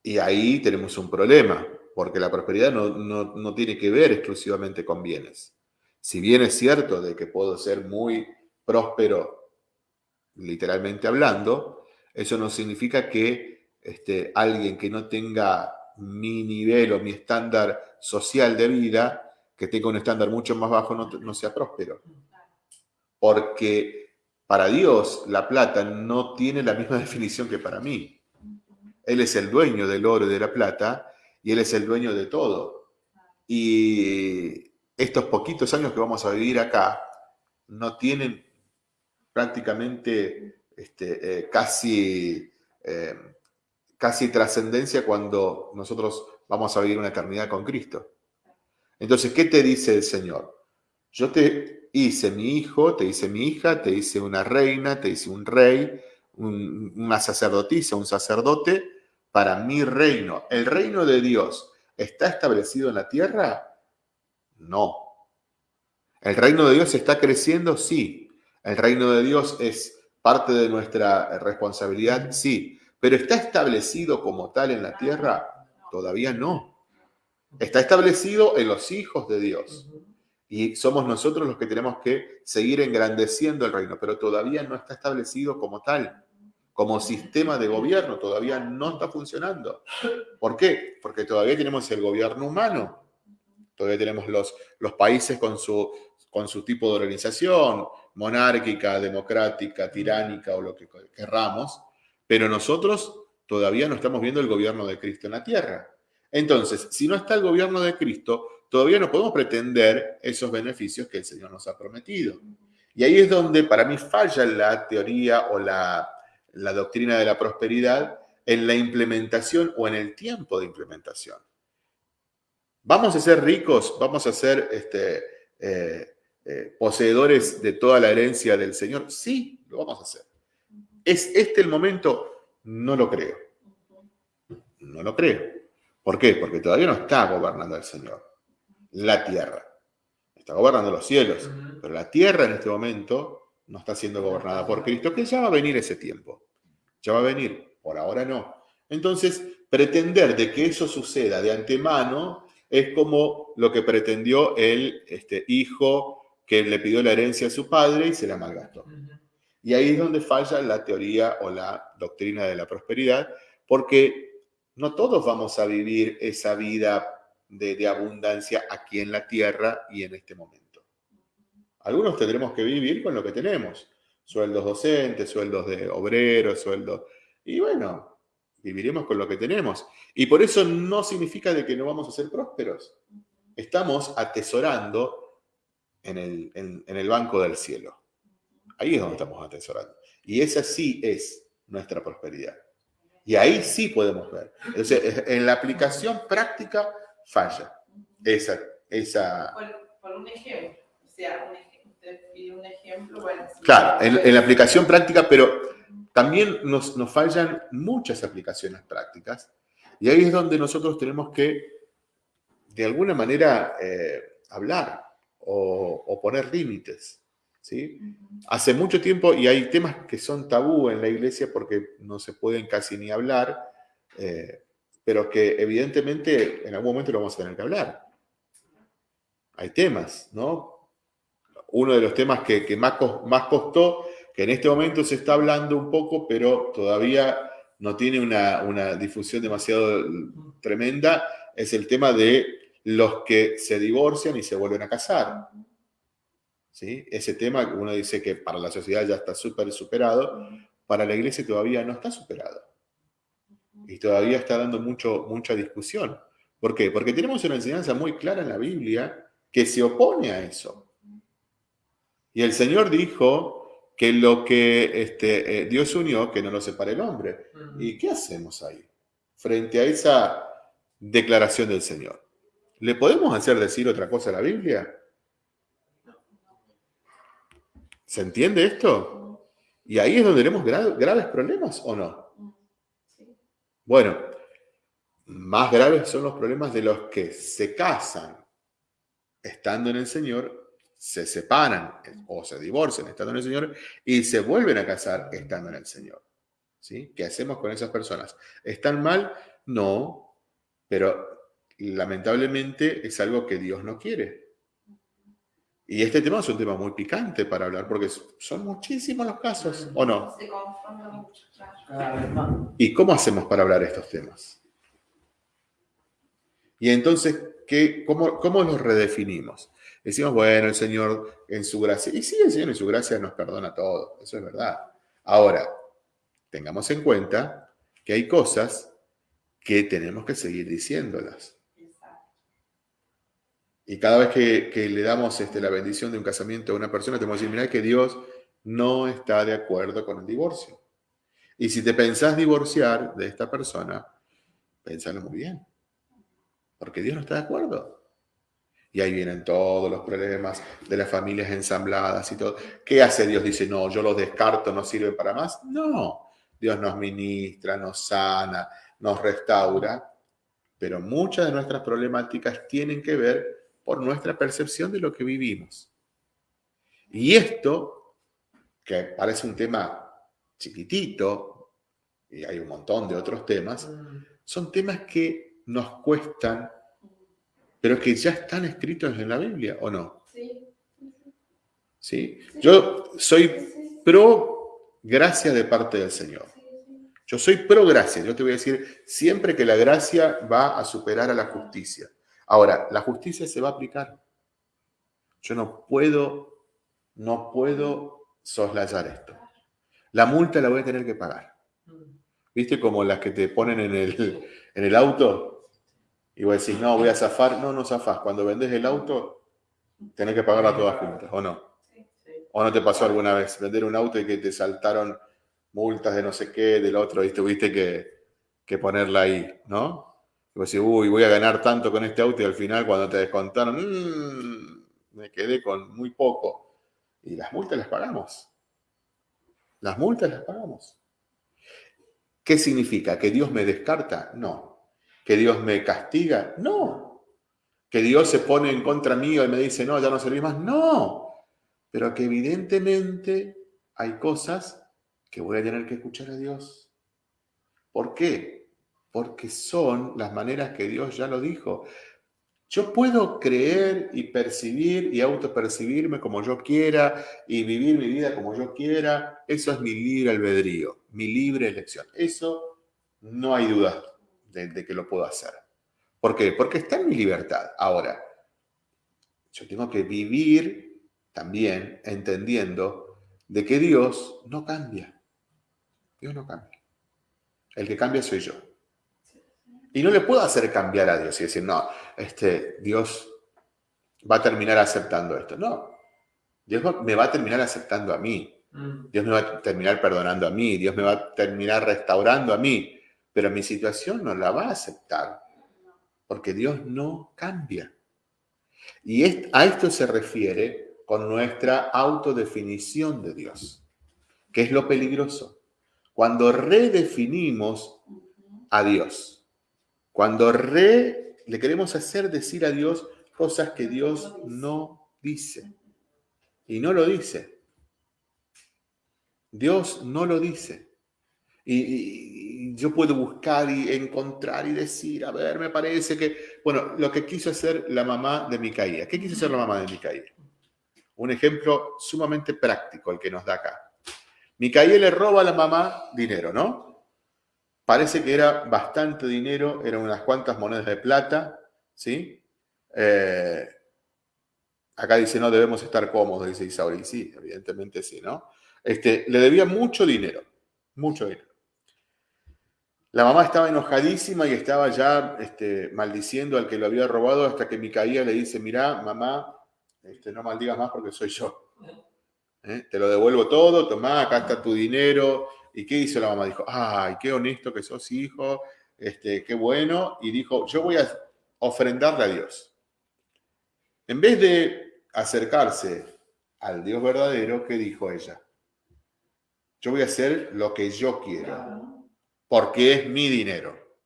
Y ahí tenemos un problema, porque la prosperidad no, tiene que ver exclusivamente con bienes. Si bien es cierto de que puedo ser muy próspero, literalmente hablando, eso no significa que este, alguien que no tenga mi nivel o mi estándar social de vida, que tenga un estándar mucho más bajo, no, no sea próspero. Porque para Dios la plata no tiene la misma definición que para mí. Él es el dueño del oro y de la plata y Él es el dueño de todo. Y estos poquitos años que vamos a vivir acá no tienen prácticamente este, eh, casi, eh, casi trascendencia cuando nosotros vamos a vivir una eternidad con Cristo. Entonces, ¿qué te dice el Señor? Yo te hice mi hijo, te hice mi hija, te hice una reina, te hice un rey, una sacerdotisa, un sacerdote, para mi reino. ¿El reino de Dios está establecido en la tierra? No. ¿El reino de Dios está creciendo? Sí. ¿El reino de Dios es parte de nuestra responsabilidad? Sí. ¿Pero está establecido como tal en la tierra? Todavía no. Está establecido en los hijos de Dios. Y somos nosotros los que tenemos que seguir engrandeciendo el reino, pero todavía no está establecido como tal como sistema de gobierno todavía no está funcionando. ¿Por qué? Porque todavía tenemos el gobierno humano, todavía tenemos los, países con su, con su tipo de organización, monárquica, democrática, tiránica o lo que querramos, pero nosotros todavía no estamos viendo el gobierno de Cristo en la tierra. Entonces, si no está el gobierno de Cristo, todavía no podemos pretender esos beneficios que el Señor nos ha prometido. Y ahí es donde para mí falla la teoría o la, la doctrina de la prosperidad en la implementación o en el tiempo de implementación. ¿Vamos a ser ricos? ¿Vamos a ser este, eh, eh, poseedores de toda la herencia del Señor? Sí, lo vamos a hacer. ¿Es este el momento? No lo creo. No lo creo. ¿Por qué? Porque todavía no está gobernando el Señor la tierra. Está gobernando los cielos, pero la tierra en este momento no está siendo gobernada por Cristo, que ya va a venir ese tiempo. Ya va a venir, por ahora no. Entonces, pretender de que eso suceda de antemano es como lo que pretendió el este, hijo que le pidió la herencia a su padre y se la malgastó. Y ahí es donde falla la teoría o la doctrina de la prosperidad, porque no todos vamos a vivir esa vida de, de abundancia aquí en la tierra y en este momento. Algunos tendremos que vivir con lo que tenemos. Sueldos docentes, sueldos de obreros, sueldos... Y bueno, viviremos con lo que tenemos. Y por eso no significa de que no vamos a ser prósperos. Estamos atesorando en el, en, el banco del cielo. Ahí es donde estamos atesorando. Y esa sí es nuestra prosperidad. Y ahí sí podemos ver. Entonces, en la aplicación práctica falla esa... esa...
Por, un ejemplo, un ejemplo.
claro, en, la aplicación práctica, pero también nos, nos fallan muchas aplicaciones prácticas y ahí es donde nosotros tenemos que, de alguna manera, eh, hablar o, poner límites. ¿sí? Hace mucho tiempo, y hay temas que son tabú en la iglesia porque no se pueden casi ni hablar, eh, pero que evidentemente en algún momento lo vamos a tener que hablar. Hay temas, ¿no? Uno de los temas que, más, costó, que en este momento se está hablando un poco, pero todavía no tiene una, difusión demasiado tremenda, es el tema de los que se divorcian y se vuelven a casar. ¿Sí? Ese tema, uno dice que para la sociedad ya está súper superado, para la iglesia todavía no está superado. Y todavía está dando mucho, mucha discusión. ¿Por qué? Porque tenemos una enseñanza muy clara en la Biblia que se opone a eso. Y el Señor dijo que lo que este, eh, Dios unió, que no lo separe el hombre. ¿Y qué hacemos ahí? Frente a esa declaración del Señor. ¿Le podemos hacer decir otra cosa a la Biblia? ¿Se entiende esto? Y ahí es donde tenemos graves problemas, ¿o no? Bueno, más graves son los problemas de los que se casan estando en el Señor, se separan o se divorcian estando en el Señor y se vuelven a casar estando en el Señor. ¿Sí? ¿Qué hacemos con esas personas? ¿Están mal? No, pero lamentablemente es algo que Dios no quiere. Y este tema es un tema muy picante para hablar porque son muchísimos los casos, ¿o no? Se mucho, ¿Y cómo hacemos para hablar estos temas? Y entonces, ¿qué, cómo, ¿cómo los redefinimos? Decimos, bueno, el Señor en su gracia. Y sí, el Señor en su gracia nos perdona todo, eso es verdad. Ahora, tengamos en cuenta que hay cosas que tenemos que seguir diciéndolas. Y cada vez que, le damos este, la bendición de un casamiento a una persona, tenemos que decir, mira que Dios no está de acuerdo con el divorcio. Y si te pensás divorciar de esta persona, pensalo muy bien porque Dios no está de acuerdo. Y ahí vienen todos los problemas de las familias ensambladas y todo. ¿Qué hace Dios? Dice, no, yo los descarto, no sirven para más. No, Dios nos ministra, nos sana, nos restaura, pero muchas de nuestras problemáticas tienen que ver por nuestra percepción de lo que vivimos. Y esto, que parece un tema chiquitito, y hay un montón de otros temas, mm. son temas que nos cuestan, pero que ya están escritos en la Biblia, ¿o no? Sí. ¿Sí? Yo soy pro gracia de parte del Señor. Yo soy pro gracia. Yo te voy a decir siempre que la gracia va a superar a la justicia. Ahora, la justicia se va a aplicar. Yo no puedo, no puedo soslayar esto. La multa la voy a tener que pagar. ¿Viste como las que te ponen en el, en el auto? Y vos decís, no, voy a zafar. No, no zafás. Cuando vendes el auto, tenés que pagarla todas juntas, ¿o no? ¿O no te pasó alguna vez vender un auto y que te saltaron multas de no sé qué, del otro, y tuviste que, que ponerla ahí, ¿no? Y vos decís, uy, voy a ganar tanto con este auto y al final cuando te descontaron, mmm, me quedé con muy poco. Y las multas las pagamos. Las multas las pagamos. ¿Qué significa? ¿Que Dios me descarta? No que Dios me castiga. No. Que Dios se pone en contra mío y me dice, no, ya no serví más. No. Pero que evidentemente hay cosas que voy a tener que escuchar a Dios. ¿Por qué? Porque son las maneras que Dios ya lo dijo. Yo puedo creer y percibir y autopercibirme como yo quiera y vivir mi vida como yo quiera. Eso es mi libre albedrío, mi libre elección. Eso no hay duda de, que lo puedo hacer. ¿Por qué? Porque está en mi libertad. Ahora, yo tengo que vivir también entendiendo de que Dios no cambia. Dios no cambia. El que cambia soy yo. Y no le puedo hacer cambiar a Dios y decir, no, este, Dios va a terminar aceptando esto. No, Dios me va a terminar aceptando a mí. Mm. Dios me va a terminar perdonando a mí. Dios me va a terminar restaurando a mí pero mi situación no la va a aceptar, porque Dios no cambia. Y a esto se refiere con nuestra autodefinición de Dios, que es lo peligroso. Cuando redefinimos a Dios, cuando re, le queremos hacer decir a Dios cosas que Dios no dice. Y no lo dice. Dios no lo dice. Y, yo puedo buscar y encontrar y decir, a ver, me parece que, bueno, lo que quiso hacer la mamá de Micaía. ¿Qué quiso hacer la mamá de Micaía? Un ejemplo sumamente práctico el que nos da acá. Micaía le roba a la mamá dinero, ¿no? Parece que era bastante dinero, eran unas cuantas monedas de plata, ¿sí? Eh, acá dice, no debemos estar cómodos, dice Isauri. Sí, evidentemente sí, ¿no? Este, le debía mucho dinero, mucho dinero. La mamá estaba enojadísima y estaba ya este, maldiciendo al que lo había robado hasta que Micaía le dice, mira, mamá, este, no maldigas más porque soy yo. ¿Eh? Te lo devuelvo todo, tomá, acá está tu dinero. ¿Y qué hizo la mamá? Dijo, ay, qué honesto que sos, hijo. este, qué bueno, y dijo, yo voy a ofrendarle a Dios. En vez de acercarse al Dios verdadero, ¿qué dijo ella? Yo voy a hacer lo que yo quiero, porque es mi dinero.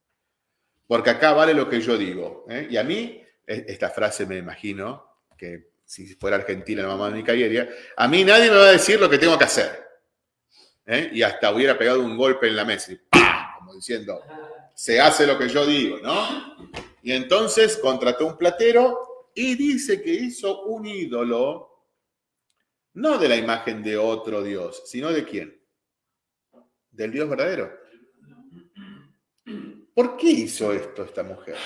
Porque acá vale lo que yo digo. ¿eh? Y a mí, e, esta frase me imagino, que si fuera argentina la mamá de mi a mí nadie me va a decir lo que tengo que hacer. ¿eh? Y hasta hubiera pegado un golpe en la mesa, como diciendo, se hace lo que yo digo, ¿no? Y entonces contrató un platero y dice que hizo un ídolo, no de la imagen de otro Dios, sino de quién? Del Dios verdadero. ¿Por qué hizo esto esta mujer?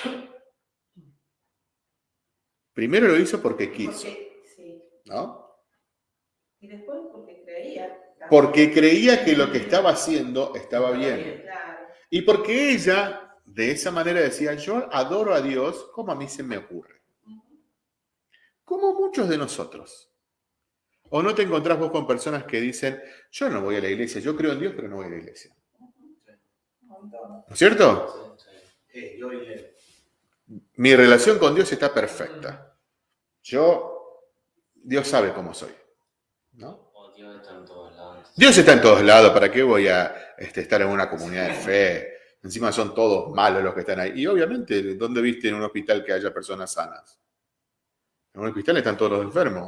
Primero lo hizo porque quiso. ¿No?
Y después porque creía.
Porque creía que lo que estaba haciendo estaba bien. Y porque ella, de esa manera decía, yo adoro a Dios como a mí se me ocurre. Como muchos de nosotros. ¿O no te encontrás vos con personas que dicen, yo no voy a la iglesia, yo creo en Dios, pero no voy a la iglesia? ¿No es cierto? Yo mi relación con Dios está perfecta. Yo, Dios sabe cómo soy. ¿no? Dios está en todos lados. Dios está en todos lados. ¿Para qué voy a este, estar en una comunidad de fe? Encima son todos malos los que están ahí. Y obviamente, ¿dónde viste en un hospital que haya personas sanas? En un hospital están todos los enfermos,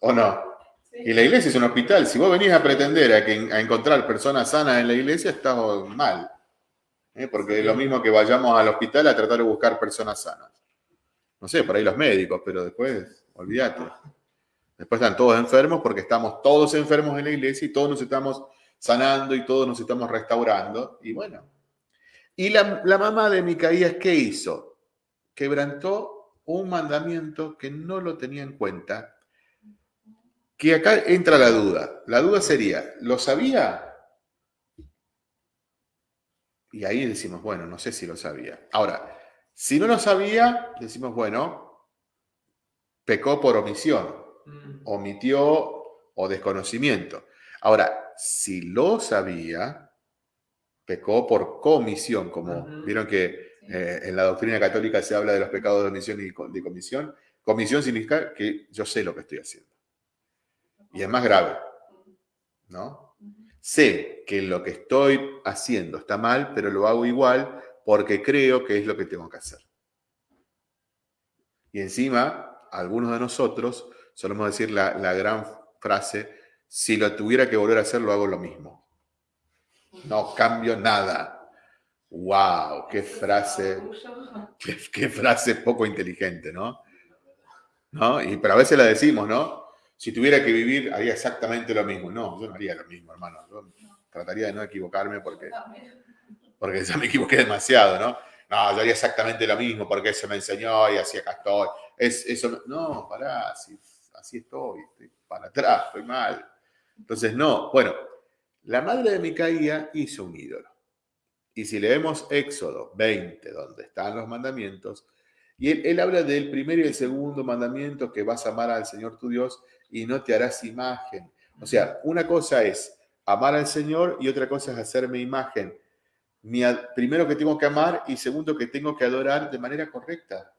¿o, no? Y la iglesia es un hospital. Si vos venís a pretender a, que, a encontrar personas sanas en la iglesia, estás mal. ¿eh? porque es lo mismo que vayamos al hospital a tratar de buscar personas sanas. No sé, por ahí los médicos, pero después, olvídate. Después están todos enfermos porque estamos todos enfermos en la iglesia y todos nos estamos sanando y todos nos estamos restaurando. Y bueno. Y la, la mamá de Micaías, ¿qué hizo? Quebrantó un mandamiento que no lo tenía en cuenta. Que acá entra la duda. La duda sería, ¿lo sabía? Y ahí decimos, bueno, no sé si lo sabía. Ahora, si no lo sabía, decimos, bueno, pecó por omisión, mm. omitió o desconocimiento. Ahora, si lo sabía, pecó por comisión, como vieron que eh, en la doctrina católica se habla de los pecados de omisión y de comisión. Comisión significa que yo sé lo que estoy haciendo. Y es más grave, ¿no? Sé que lo que estoy haciendo está mal, pero lo hago igual porque creo que es lo que tengo que hacer. Y encima, algunos de nosotros solemos decir la, gran frase, si lo tuviera que volver a hacer, lo hago lo mismo. No cambio nada. ¡Wow! ¡Qué frase! Qué, frase poco inteligente, ¿no? ¿no? Y, pero a veces la decimos, ¿no? Si tuviera que vivir, haría exactamente lo mismo. No, yo no haría lo mismo, hermano. Yo trataría de no equivocarme porque, porque ya me equivoqué demasiado, ¿no? No, yo haría exactamente lo mismo porque se me enseñó y así acá estoy. Es, eso, no, pará, así, así estoy, estoy para atrás, estoy mal. Entonces, no, bueno, la madre de Micaía hizo un ídolo. Y si leemos Éxodo 20, donde están los mandamientos, y él, él, habla del primero y el segundo mandamiento, que vas a amar al Señor tu Dios y no te harás imagen. O sea, una cosa es amar al Señor y otra cosa es hacerme imagen. Mi, primero que tengo que amar y segundo que tengo que adorar de manera correcta.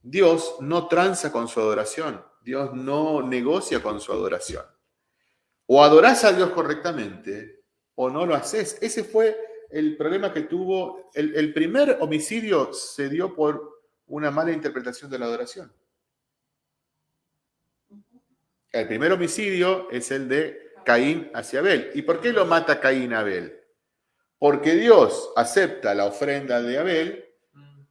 Dios no tranza con su adoración. Dios no negocia con su adoración. O adorás a Dios correctamente o no lo haces. Ese fue el problema que tuvo. El, el primer homicidio se dio por una mala interpretación de la adoración. El primer homicidio es el de Caín hacia Abel. ¿Y por qué lo mata Caín a Abel? Porque Dios acepta la ofrenda de Abel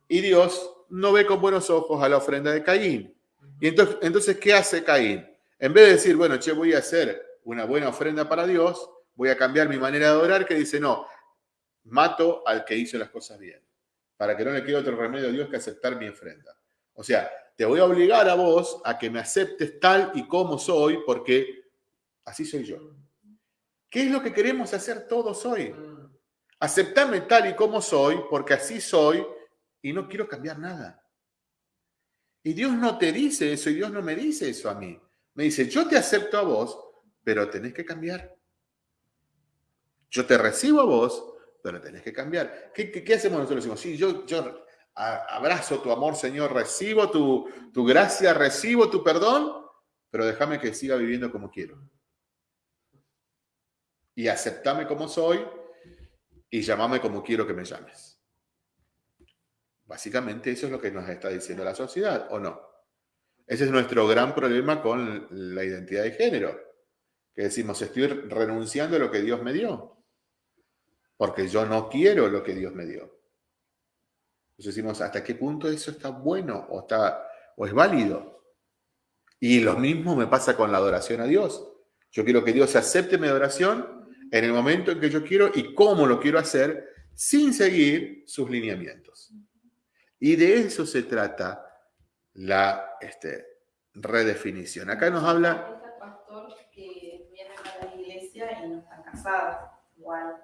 y Dios no ve con buenos ojos a la ofrenda de Caín. Y entonces, entonces ¿qué hace Caín? En vez de decir, bueno, che, voy a hacer una buena ofrenda para Dios, voy a cambiar mi manera de adorar, que dice, no, mato al que hizo las cosas bien, para que no le quede otro remedio a Dios que aceptar mi ofrenda. O sea, te voy a obligar a vos a que me aceptes tal y como soy, porque así soy yo. ¿Qué es lo que queremos hacer todos hoy? Aceptarme tal y como soy, porque así soy y no quiero cambiar nada. Y Dios no te dice eso y Dios no me dice eso a mí. Me dice, yo te acepto a vos, pero tenés que cambiar. Yo te recibo a vos, pero tenés que cambiar. ¿Qué, hacemos nosotros? Sí, yo abrazo tu amor, Señor, recibo tu, tu gracia, recibo tu perdón, pero déjame que siga viviendo como quiero. Y aceptame como soy y llamame como quiero que me llames. Básicamente eso es lo que nos está diciendo la sociedad, ¿o no? Ese es nuestro gran problema con la identidad de género, que decimos, estoy renunciando a lo que Dios me dio, porque yo no quiero lo que Dios me dio. Entonces decimos, ¿hasta qué punto eso está bueno o, está, o es válido? Y lo mismo me pasa con la adoración a Dios. Yo quiero que Dios acepte mi adoración en el momento en que yo quiero y cómo lo quiero hacer sin seguir sus lineamientos. Y de eso se trata la este, redefinición. Acá nos habla...
pastor que viene a la iglesia y no está casado, igual.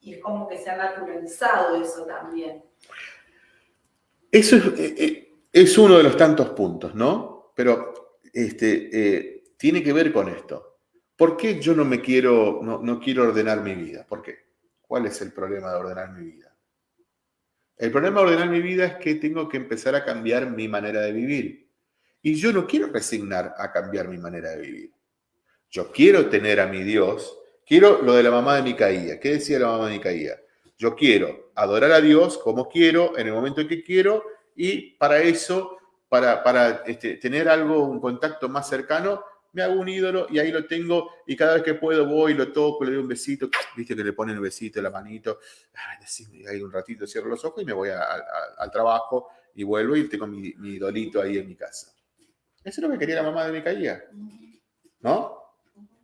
Y es como que se ha naturalizado eso también.
Eso es, eh, eh, es uno de los tantos puntos, ¿no? Pero este, eh, tiene que ver con esto. ¿Por qué yo no me quiero, no, no quiero ordenar mi vida? ¿Por qué? ¿Cuál es el problema de ordenar mi vida? El problema de ordenar mi vida es que tengo que empezar a cambiar mi manera de vivir. Y yo no quiero resignar a cambiar mi manera de vivir. Yo quiero tener a mi Dios. Quiero lo de la mamá de Micaía. ¿Qué decía la mamá de Micaía? Yo quiero adorar a Dios como quiero, en el momento en que quiero, y para eso, para, para este, tener algo, un contacto más cercano, me hago un ídolo y ahí lo tengo y cada vez que puedo voy, lo toco, le doy un besito, viste que le ponen un besito, la manito, y ahí un ratito cierro los ojos y me voy al trabajo y vuelvo y tengo mi, mi, idolito ahí en mi casa. Eso es lo que quería la mamá de Micaía, ¿no?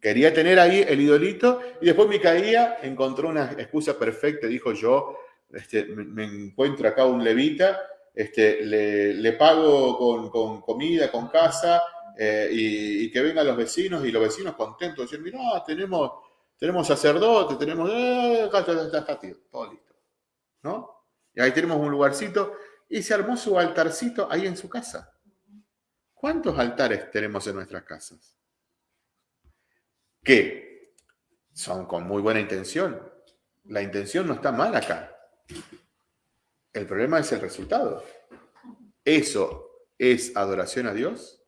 Quería tener ahí el idolito y después Micaía encontró una excusa perfecta, dijo yo, este, me, encuentro acá un levita, este, le, pago con, comida, con casa, eh, y, que vengan los vecinos y los vecinos contentos, decir, mira, tenemos, tenemos sacerdote, tenemos, eh, todo listo, ¿no? Y ahí tenemos un lugarcito y se armó su altarcito ahí en su casa. ¿Cuántos altares tenemos en nuestras casas? Que son con muy buena intención. La intención no está mal acá. El problema es el resultado. ¿Eso es adoración a Dios?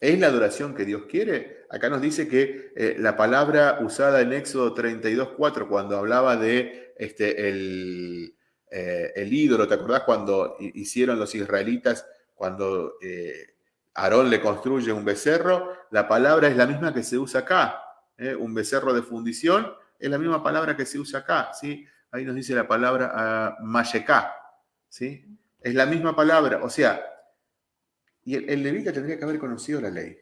¿Es la adoración que Dios quiere? Acá nos dice que eh, la palabra usada en Éxodo 32.4 cuando hablaba de este, el, eh, el, ídolo, ¿te acordás cuando hicieron los israelitas, cuando eh, Aarón le construye un becerro? La palabra es la misma que se usa acá, un becerro de fundición, es la misma palabra que se usa acá, ¿sí? Ahí nos dice la palabra uh, ¿sí? Es la misma palabra, o sea, y el, levita tendría que haber conocido la ley.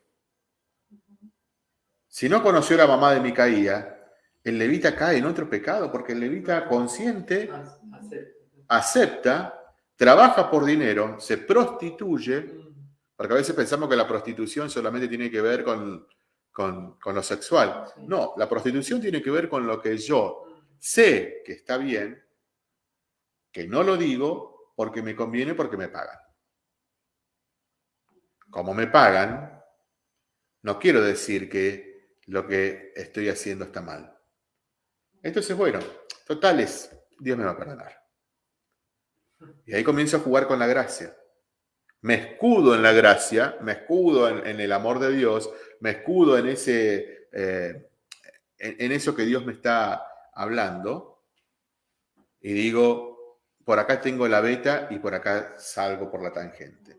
Si no conoció la mamá de Micaía, el levita cae en otro pecado, porque el levita consciente acepta, trabaja por dinero, se prostituye, porque a veces pensamos que la prostitución solamente tiene que ver con, con, con lo sexual. No, la prostitución tiene que ver con lo que yo sé que está bien, que no lo digo porque me conviene, porque me pagan como me pagan, no quiero decir que lo que estoy haciendo está mal. Entonces, bueno, totales, Dios me va a perdonar. Y ahí comienzo a jugar con la gracia. Me escudo en la gracia, me escudo en, el amor de Dios, me escudo en, ese, eh, en eso que Dios me está hablando y digo, por acá tengo la beta y por acá salgo por la tangente.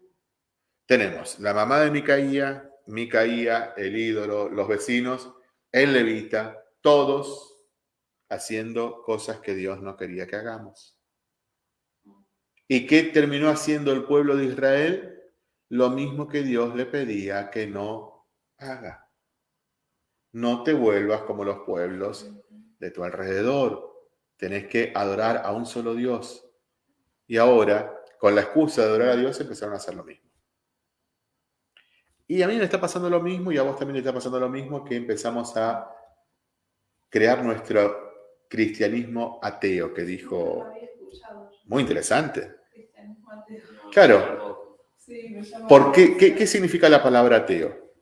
Tenemos la mamá de Micaía, Micaía, el ídolo, los vecinos, el levita, todos haciendo cosas que Dios no quería que hagamos. ¿Y qué terminó haciendo el pueblo de Israel? Lo mismo que Dios le pedía que no haga. No te vuelvas como los pueblos de tu alrededor. Tenés que adorar a un solo Dios. Y ahora, con la excusa de adorar a Dios, empezaron a hacer lo mismo. Y a mí me está pasando lo mismo y a vos también te está pasando lo mismo que empezamos a crear nuestro cristianismo ateo, que dijo... Muy interesante. Claro. ¿Por qué, qué, significa la palabra ateo?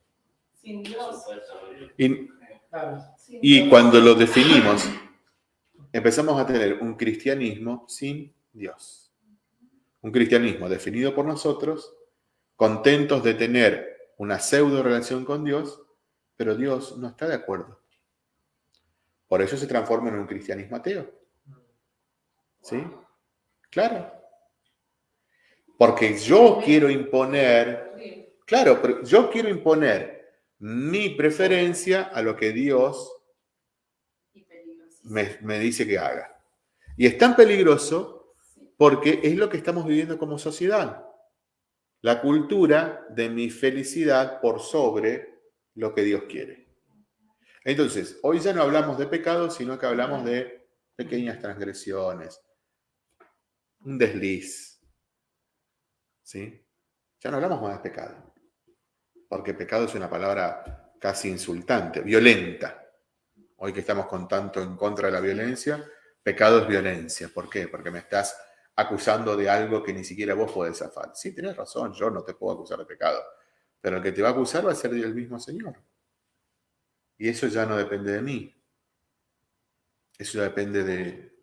Y, y cuando lo definimos, empezamos a tener un cristianismo sin Dios. Un cristianismo definido por nosotros, contentos de tener una pseudo relación con Dios, pero Dios no está de acuerdo. Por eso se transforma en un cristianismo ateo. ¿Sí? Claro. Porque yo quiero imponer, claro, pero yo quiero imponer mi preferencia a lo que Dios me, me dice que haga. Y es tan peligroso porque es lo que estamos viviendo como sociedad. La cultura de mi felicidad por sobre lo que Dios quiere. Entonces, hoy ya no hablamos de pecado, sino que hablamos de pequeñas transgresiones, un desliz. ¿Sí? Ya no hablamos más de pecado, porque pecado es una palabra casi insultante, violenta. Hoy que estamos con tanto en contra de la violencia, pecado es violencia. ¿Por qué? Porque me estás acusando de algo que ni siquiera vos podés zafar. Sí, tenés razón, yo no te puedo acusar de pecado, pero el que te va a acusar va a ser el mismo Señor. Y eso ya no depende de mí. Eso ya depende de,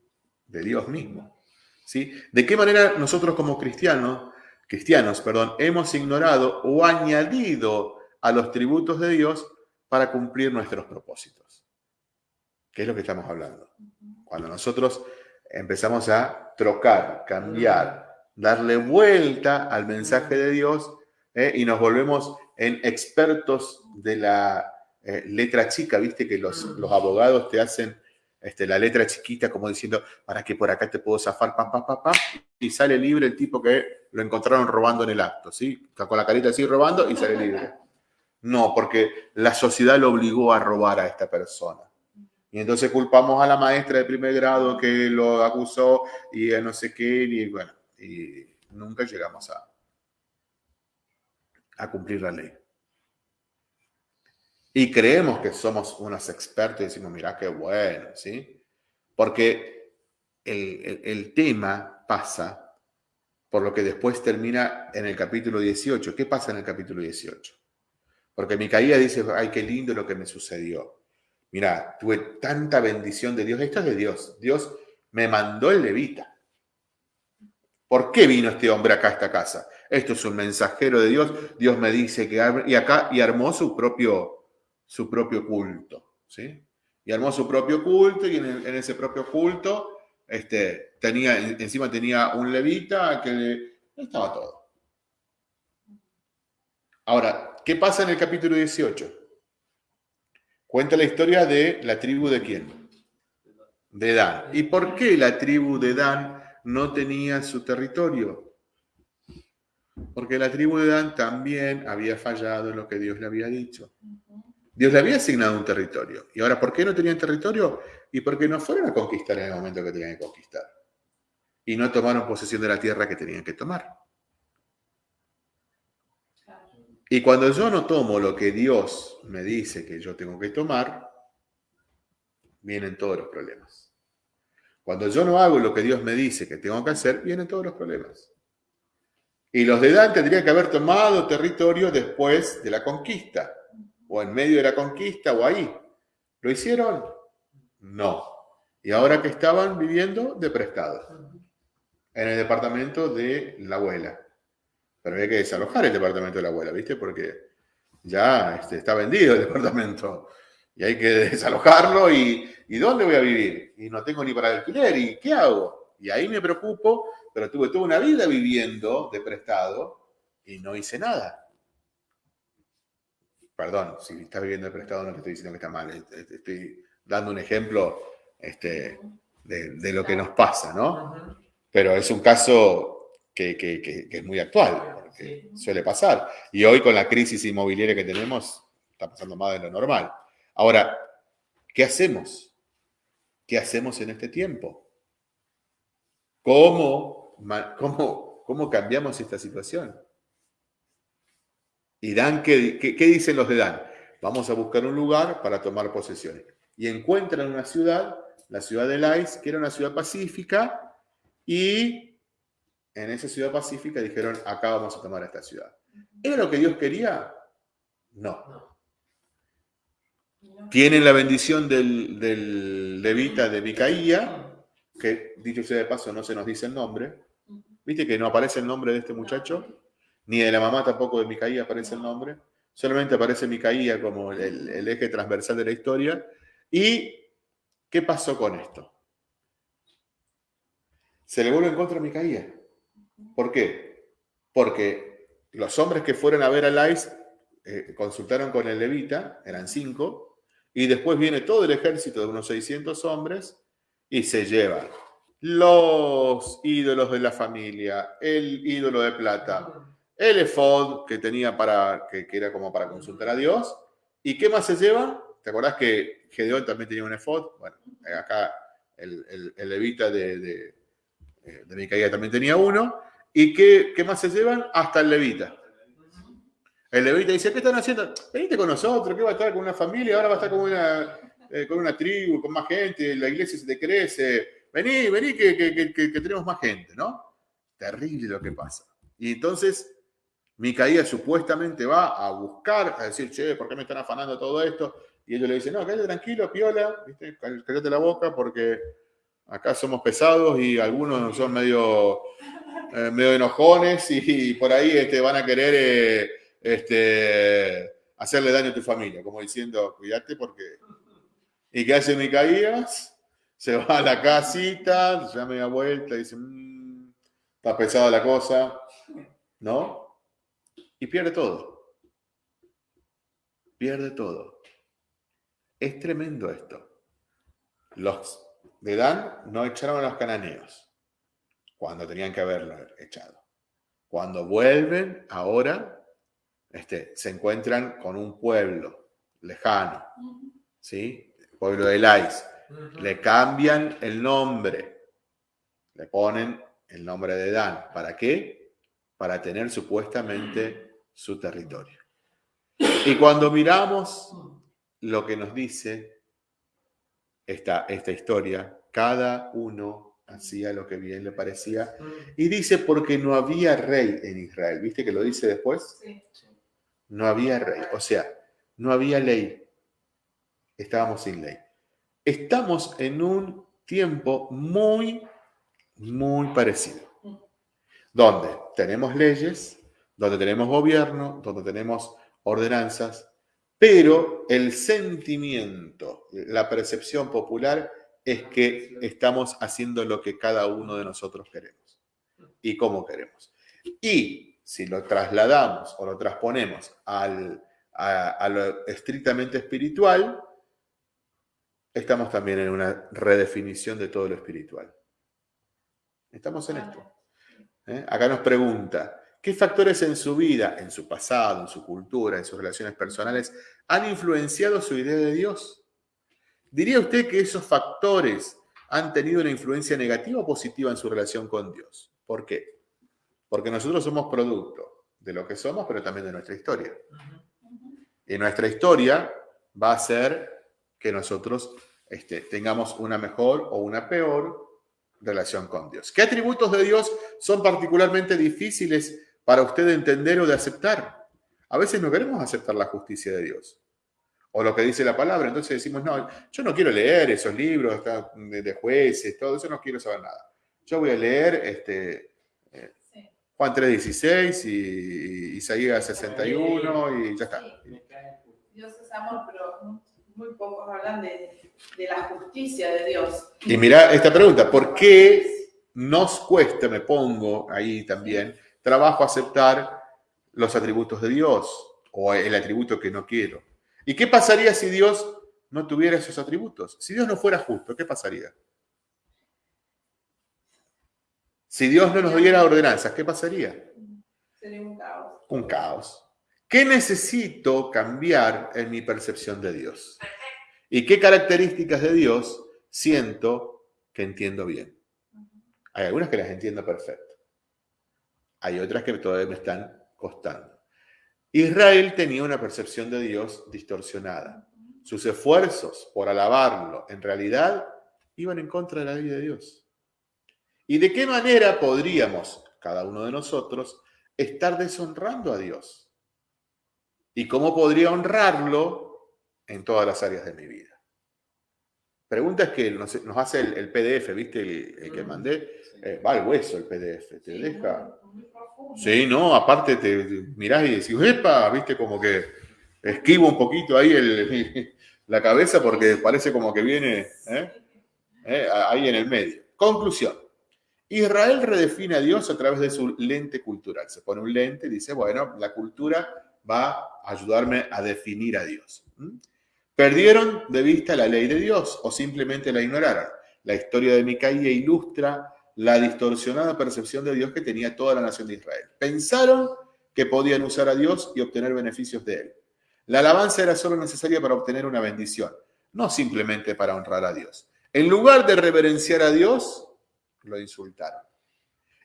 de Dios mismo. ¿Sí? ¿De qué manera nosotros como cristianos, cristianos, perdón, hemos ignorado o añadido a los tributos de Dios para cumplir nuestros propósitos? ¿Qué es lo que estamos hablando? Cuando nosotros empezamos a trocar, cambiar, darle vuelta al mensaje de Dios ¿eh? y nos volvemos en expertos de la eh, letra chica, viste que los, los abogados te hacen este, la letra chiquita como diciendo, para que por acá te puedo zafar, pam, pam, pam, pam, y sale libre el tipo que lo encontraron robando en el acto, ¿sí? Con la carita así robando y sale libre. No, porque la sociedad lo obligó a robar a esta persona. Y entonces culpamos a la maestra de primer grado que lo acusó y a no sé qué, y bueno, y nunca llegamos a, a cumplir la ley. Y creemos que somos unos expertos y decimos, mira qué bueno, ¿sí? Porque el, el, tema pasa por lo que después termina en el capítulo 18. ¿Qué pasa en el capítulo 18? Porque Micaía dice, ay, qué lindo lo que me sucedió. Mira, tuve tanta bendición de Dios. Esto es de Dios. Dios me mandó el levita. ¿Por qué vino este hombre acá a esta casa? Esto es un mensajero de Dios. Dios me dice que... Y acá, y armó su propio su propio culto, ¿sí? Y armó su propio culto y en, ese propio culto este, tenía, encima tenía un levita que estaba todo. Ahora, ¿qué pasa en el capítulo 18? Cuenta la historia de la tribu de quién? De Dan. ¿Y por qué la tribu de Dan no tenía su territorio? Porque la tribu de Dan también había fallado en lo que Dios le había dicho. Dios le había asignado un territorio. ¿Y ahora por qué no tenían territorio? Y porque no fueron a conquistar en el momento que tenían que conquistar. Y no tomaron posesión de la tierra que tenían que tomar. Y cuando yo no tomo lo que Dios me dice que yo tengo que tomar, vienen todos los problemas. Cuando yo no hago lo que Dios me dice que tengo que hacer, vienen todos los problemas. Y los de Dan tendrían que haber tomado territorio después de la conquista o en medio de la conquista o ahí. ¿Lo hicieron? No. Y ahora que estaban viviendo de prestado en el departamento de la abuela. Pero había que desalojar el departamento de la abuela, ¿viste? Porque ya este, está vendido el departamento y hay que desalojarlo y, ¿dónde voy a vivir? Y no tengo ni para alquiler y ¿qué hago? Y ahí me preocupo, pero tuve toda una vida viviendo de prestado y no hice nada perdón, si estás viviendo de prestado no te estoy diciendo que está mal, estoy dando un ejemplo este, de, lo que nos pasa, ¿no? Pero es un caso que, es muy actual, porque suele pasar. Y hoy con la crisis inmobiliaria que tenemos, está pasando más de lo normal. Ahora, ¿qué hacemos? ¿Qué hacemos en este tiempo? ¿Cómo, cómo, cómo cambiamos esta situación? ¿Y Dan qué, qué, dicen los de Dan? Vamos a buscar un lugar para tomar posesiones. Y encuentran una ciudad, la ciudad de Lais, que era una ciudad pacífica, y en esa ciudad pacífica dijeron, acá vamos a tomar esta ciudad. ¿Era lo que Dios quería? No. Tienen la bendición del, del levita de Micaía, que dicho sea de paso no se nos dice el nombre. ¿Viste que no aparece el nombre de este muchacho? Ni de la mamá tampoco de Micaía aparece el nombre. Solamente aparece Micaía como el, el eje transversal de la historia. ¿Y qué pasó con esto? Se le vuelve en contra a Micaía. ¿Por qué? Porque los hombres que fueron a ver a Lais eh, consultaron con el levita, eran cinco, y después viene todo el ejército de unos 600 hombres y se llevan los ídolos de la familia, el ídolo de plata, el efod que tenía para, que, era como para consultar a Dios, ¿y qué más se llevan? ¿Te acordás que Gedeón también tenía un efod? Bueno, acá el, levita de, de, eh, de también tenía uno. ¿Y qué, qué más se llevan? Hasta el levita. El levita dice, ¿qué están haciendo? Venite con nosotros, ¿qué va a estar con una familia? Ahora va a estar con una, eh, con una tribu, con más gente, la iglesia se te crece. Vení, vení, que, que, tenemos más gente, ¿no? Terrible lo que pasa. Y entonces Micaía supuestamente va a buscar, a decir, che, ¿por qué me están afanando todo esto? Y ellos le dicen, no, cállate tranquilo, piola, ¿viste? cállate la boca porque acá somos pesados y algunos son medio, eh, medio enojones y, por ahí este, van a querer... Eh, este, hacerle daño a tu familia, como diciendo, cuídate porque... ¿Y qué hace Micaías? Se va a la casita, se da media vuelta dice, mm, está pesada la cosa, ¿no? Y pierde todo. Pierde todo. Es tremendo esto. Los de Dan no echaron a los cananeos cuando tenían que haberlo echado. Cuando vuelven ahora, este, se encuentran con un pueblo lejano, ¿sí? pueblo de Lais. Le cambian el nombre, le ponen el nombre de Dan. ¿Para qué? Para tener supuestamente su territorio. Y cuando miramos lo que nos dice esta, esta historia, cada uno hacía lo que bien le parecía. Y dice porque no había rey en Israel. ¿Viste que lo dice después? Sí no había rey, o sea, no había ley. Estábamos sin ley. Estamos en un tiempo muy, muy parecido, donde tenemos leyes, donde tenemos gobierno, donde tenemos ordenanzas, pero el sentimiento, la percepción popular es que estamos haciendo lo que cada uno de nosotros queremos y cómo queremos. Y si lo trasladamos o lo transponemos al, a, lo estrictamente espiritual, estamos también en una redefinición de todo lo espiritual. Estamos en esto. ¿eh? Acá nos pregunta, ¿qué factores en su vida, en su pasado, en su cultura, en sus relaciones personales han influenciado su idea de Dios? ¿Diría usted que esos factores han tenido una influencia negativa o positiva en su relación con Dios? ¿Por qué? Porque nosotros somos producto de lo que somos, pero también de nuestra historia. Y nuestra historia va a ser que nosotros este, tengamos una mejor o una peor relación con Dios. ¿Qué atributos de Dios son particularmente difíciles para usted entender o de aceptar? A veces no queremos aceptar la justicia de Dios o lo que dice la palabra. Entonces decimos, no, yo no quiero leer esos libros de jueces, todo eso, no quiero saber nada. Yo voy a leer este, Juan 3.16 y Isaías 61 y ya está.
Dios es amor, pero muy pocos hablan de, la justicia de Dios.
Y mira esta pregunta, ¿por qué nos cuesta, me pongo ahí también, trabajo aceptar los atributos de Dios o el atributo que no quiero? ¿Y qué pasaría si Dios no tuviera esos atributos? Si Dios no fuera justo, ¿qué pasaría? Si Dios no nos diera ordenanzas, ¿qué pasaría?
Sería un caos.
Un caos. ¿Qué necesito cambiar en mi percepción de Dios? ¿Y qué características de Dios siento que entiendo bien? Hay algunas que las entiendo perfecto. Hay otras que todavía me están costando. Israel tenía una percepción de Dios distorsionada. Sus esfuerzos por alabarlo en realidad iban en contra de la ley de Dios. ¿Y de qué manera podríamos, cada uno de nosotros, estar deshonrando a Dios? ¿Y cómo podría honrarlo en todas las áreas de mi vida? Preguntas que nos, hace el, PDF, ¿viste? El, que mandé. Eh, va al hueso el PDF, te deja. Sí, no, aparte te, mirás y decís, ¡epa! ¿Viste? Como que esquivo un poquito ahí el, la cabeza porque parece como que viene ¿eh? ¿Eh? ahí en el medio. Conclusión. Israel redefine a Dios a través de su lente cultural. Se pone un lente y dice, bueno, la cultura va a ayudarme a definir a Dios. Perdieron de vista la ley de Dios o simplemente la ignoraron. La historia de Micaía ilustra la distorsionada percepción de Dios que tenía toda la nación de Israel. Pensaron que podían usar a Dios y obtener beneficios de él. La alabanza era solo necesaria para obtener una bendición, no simplemente para honrar a Dios. En lugar de reverenciar a Dios, lo insultaron.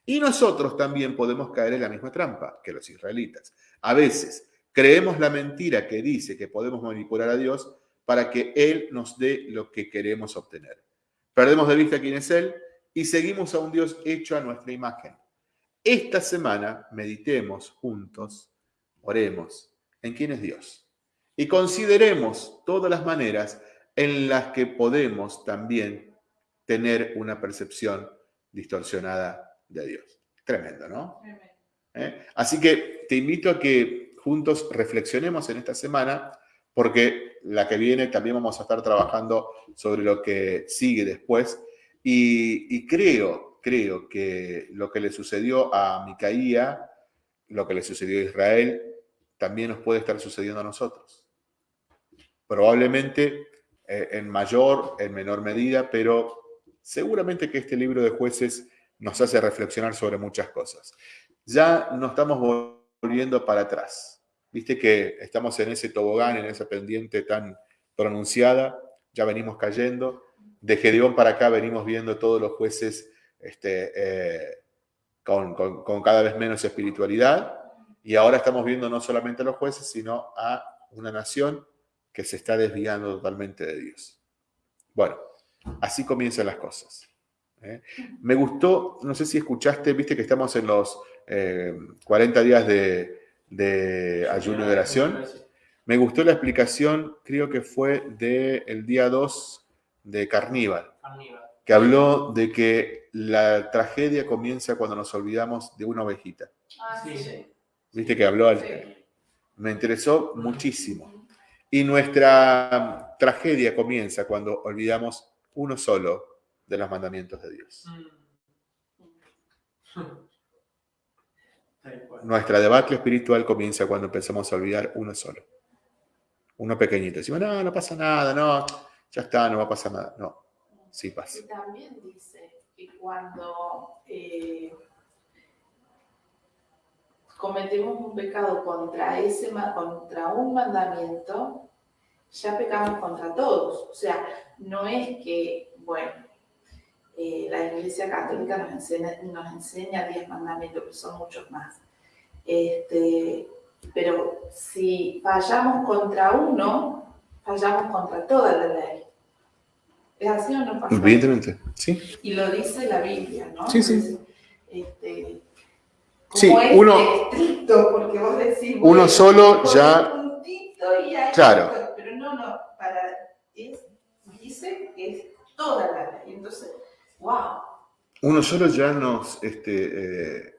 Y nosotros también podemos caer en la misma trampa que los israelitas. A veces creemos la mentira que dice que podemos manipular a Dios para que Él nos dé lo que queremos obtener. Perdemos de vista quién es Él y seguimos a un Dios hecho a nuestra imagen. Esta semana meditemos juntos, oremos en quién es Dios y consideremos todas las maneras en las que podemos también tener una percepción distorsionada de Dios. Tremendo, ¿no? ¿Eh? Así que te invito a que juntos reflexionemos en esta semana, porque la que viene también vamos a estar trabajando sobre lo que sigue después. Y, creo, creo que lo que le sucedió a Micaía, lo que le sucedió a Israel, también nos puede estar sucediendo a nosotros. Probablemente eh, en mayor, en menor medida, pero seguramente que este libro de jueces nos hace reflexionar sobre muchas cosas. Ya no estamos volviendo para atrás. Viste que estamos en ese tobogán, en esa pendiente tan pronunciada, ya venimos cayendo. De Gedeón para acá venimos viendo todos los jueces este, eh, con, con cada vez menos espiritualidad. Y ahora estamos viendo no solamente a los jueces, sino a una nación que se está desviando totalmente de Dios. Bueno, Así comienzan las cosas. ¿eh? Me gustó, no sé si escuchaste, viste que estamos en los 40 eh, días de, ayuno de oración. Me gustó la explicación, creo que fue del día 2 de Carníbal, que habló de que la tragedia comienza cuando nos olvidamos de una ovejita. Ah, sí. Viste que habló, me interesó muchísimo. Y nuestra tragedia comienza cuando olvidamos uno solo de los mandamientos de Dios. Mm. Nuestra debacle espiritual comienza cuando empezamos a olvidar uno solo. Uno pequeñito. Decimos, no, no pasa nada, no, ya está, no va a pasar nada. No, sí pasa.
Y también dice que cuando eh, cometemos un pecado contra, ese, contra un mandamiento, ya pecamos contra todos. O sea, no es que, bueno, eh, la Iglesia Católica nos enseña, nos enseña diez mandamientos, que son muchos más. Este, pero si fallamos contra uno, fallamos contra toda la ley. ¿Es así o no?
Evidentemente, sí.
Y lo dice la Biblia, ¿no?
Sí, sí.
Este,
sí, uno,
estricto, porque vos decís,
uno solo ya... claro
no, para, dice que es toda la ley. Entonces,
Uno solo ya nos, este, eh,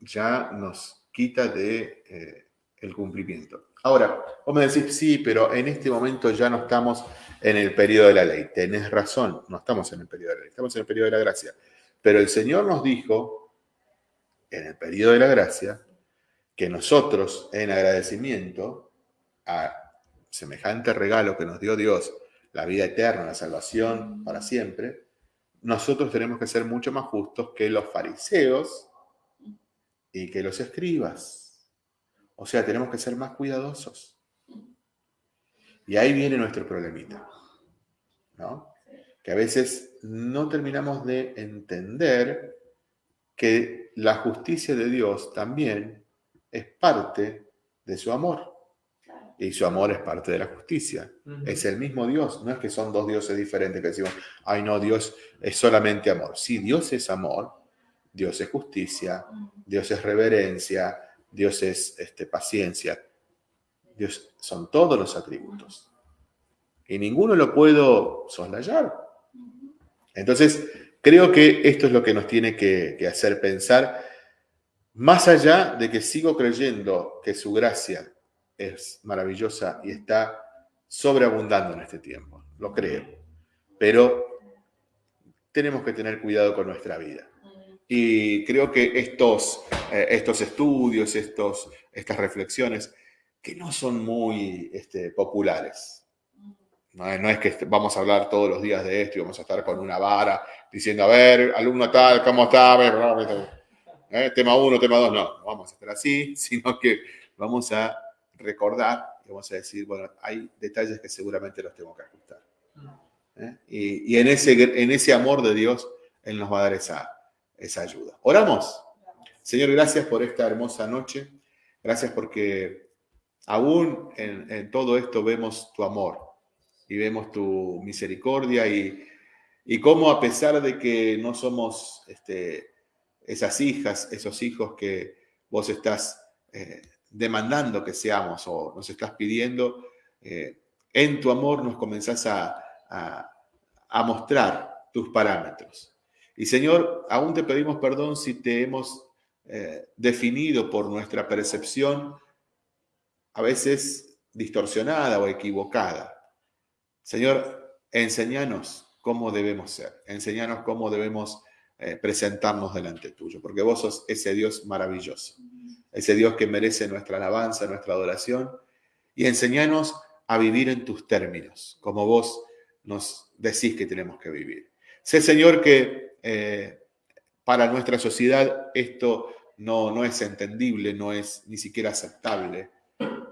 ya nos quita de eh, el cumplimiento. Ahora, vos me decís, sí, pero en este momento ya no estamos en el periodo de la ley. Tenés razón, no estamos en el periodo de la ley, estamos en el periodo de la gracia. Pero el Señor nos dijo, en el periodo de la gracia, que nosotros, en agradecimiento a semejante regalo que nos dio Dios, la vida eterna, la salvación para siempre, nosotros tenemos que ser mucho más justos que los fariseos y que los escribas. O sea, tenemos que ser más cuidadosos. Y ahí viene nuestro problemita, ¿no? Que a veces no terminamos de entender que la justicia de Dios también es parte de su amor y su amor es parte de la justicia. Es el mismo Dios, no es que son dos dioses diferentes que decimos, ay no, Dios es solamente amor. Sí, Dios es amor, Dios es justicia, Dios es reverencia, Dios es este, paciencia. Dios son todos los atributos. Y ninguno lo puedo soslayar. Entonces, creo que esto es lo que nos tiene que, que hacer pensar, más allá de que sigo creyendo que su gracia es maravillosa y está sobreabundando en este tiempo, lo creo, pero tenemos que tener cuidado con nuestra vida. Y creo que estos, eh, estos estudios, estos, estas reflexiones, que no son muy este, populares. No es, que vamos a hablar todos los días de esto y vamos a estar con una vara diciendo, a ver, alumno tal, ¿cómo está? ¿Eh? Tema uno, tema dos, no, vamos a estar así, sino que vamos a recordar y vamos a decir, bueno, hay detalles que seguramente los tengo que ajustar. ¿Eh? Y, y, en, ese, en ese amor de Dios, Él nos va a dar esa, esa ayuda. Oramos. Señor, gracias por esta hermosa noche. Gracias porque aún en, todo esto vemos tu amor y vemos tu misericordia y, y cómo a pesar de que no somos este, esas hijas, esos hijos que vos estás eh, demandando que seamos o nos estás pidiendo, eh, en tu amor nos comenzás a, a mostrar tus parámetros. Y Señor, aún te pedimos perdón si te hemos eh, definido por nuestra percepción, a veces distorsionada o equivocada. Señor, enséñanos cómo debemos ser, enséñanos cómo debemos eh, presentarnos delante tuyo, porque vos sos ese Dios maravilloso, ese Dios que merece nuestra alabanza, nuestra adoración, y enséñanos a vivir en tus términos, como vos nos decís que tenemos que vivir. Sé, Señor, que eh, para nuestra sociedad esto no, no es entendible, no es ni siquiera aceptable,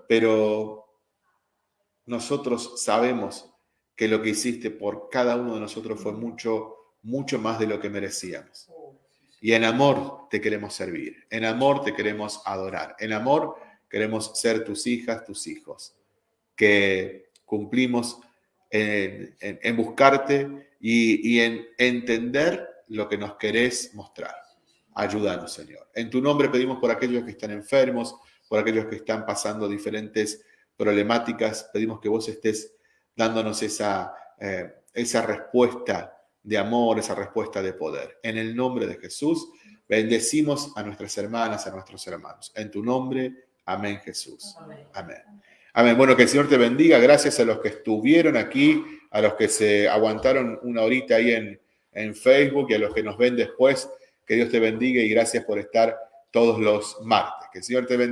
pero nosotros sabemos que lo que hiciste por cada uno de nosotros fue mucho, mucho más de lo que merecíamos. Y en amor te queremos servir, en amor te queremos adorar, en amor queremos ser tus hijas, tus hijos, que cumplimos en, en, buscarte y, en entender lo que nos querés mostrar. Ayúdanos, Señor. En tu nombre pedimos por aquellos que están enfermos, por aquellos que están pasando diferentes problemáticas. Pedimos que vos estés dándonos esa, eh, esa respuesta de amor, esa respuesta de poder. En el nombre de Jesús, bendecimos a nuestras hermanas, a nuestros hermanos. En tu nombre, amén Jesús. Amén. Amén. Bueno, que el Señor te bendiga. Gracias a los que estuvieron aquí, a los que se aguantaron una horita ahí en, en Facebook y a los que nos ven después. Que Dios te bendiga y gracias por estar todos los martes. Que el Señor te bendiga.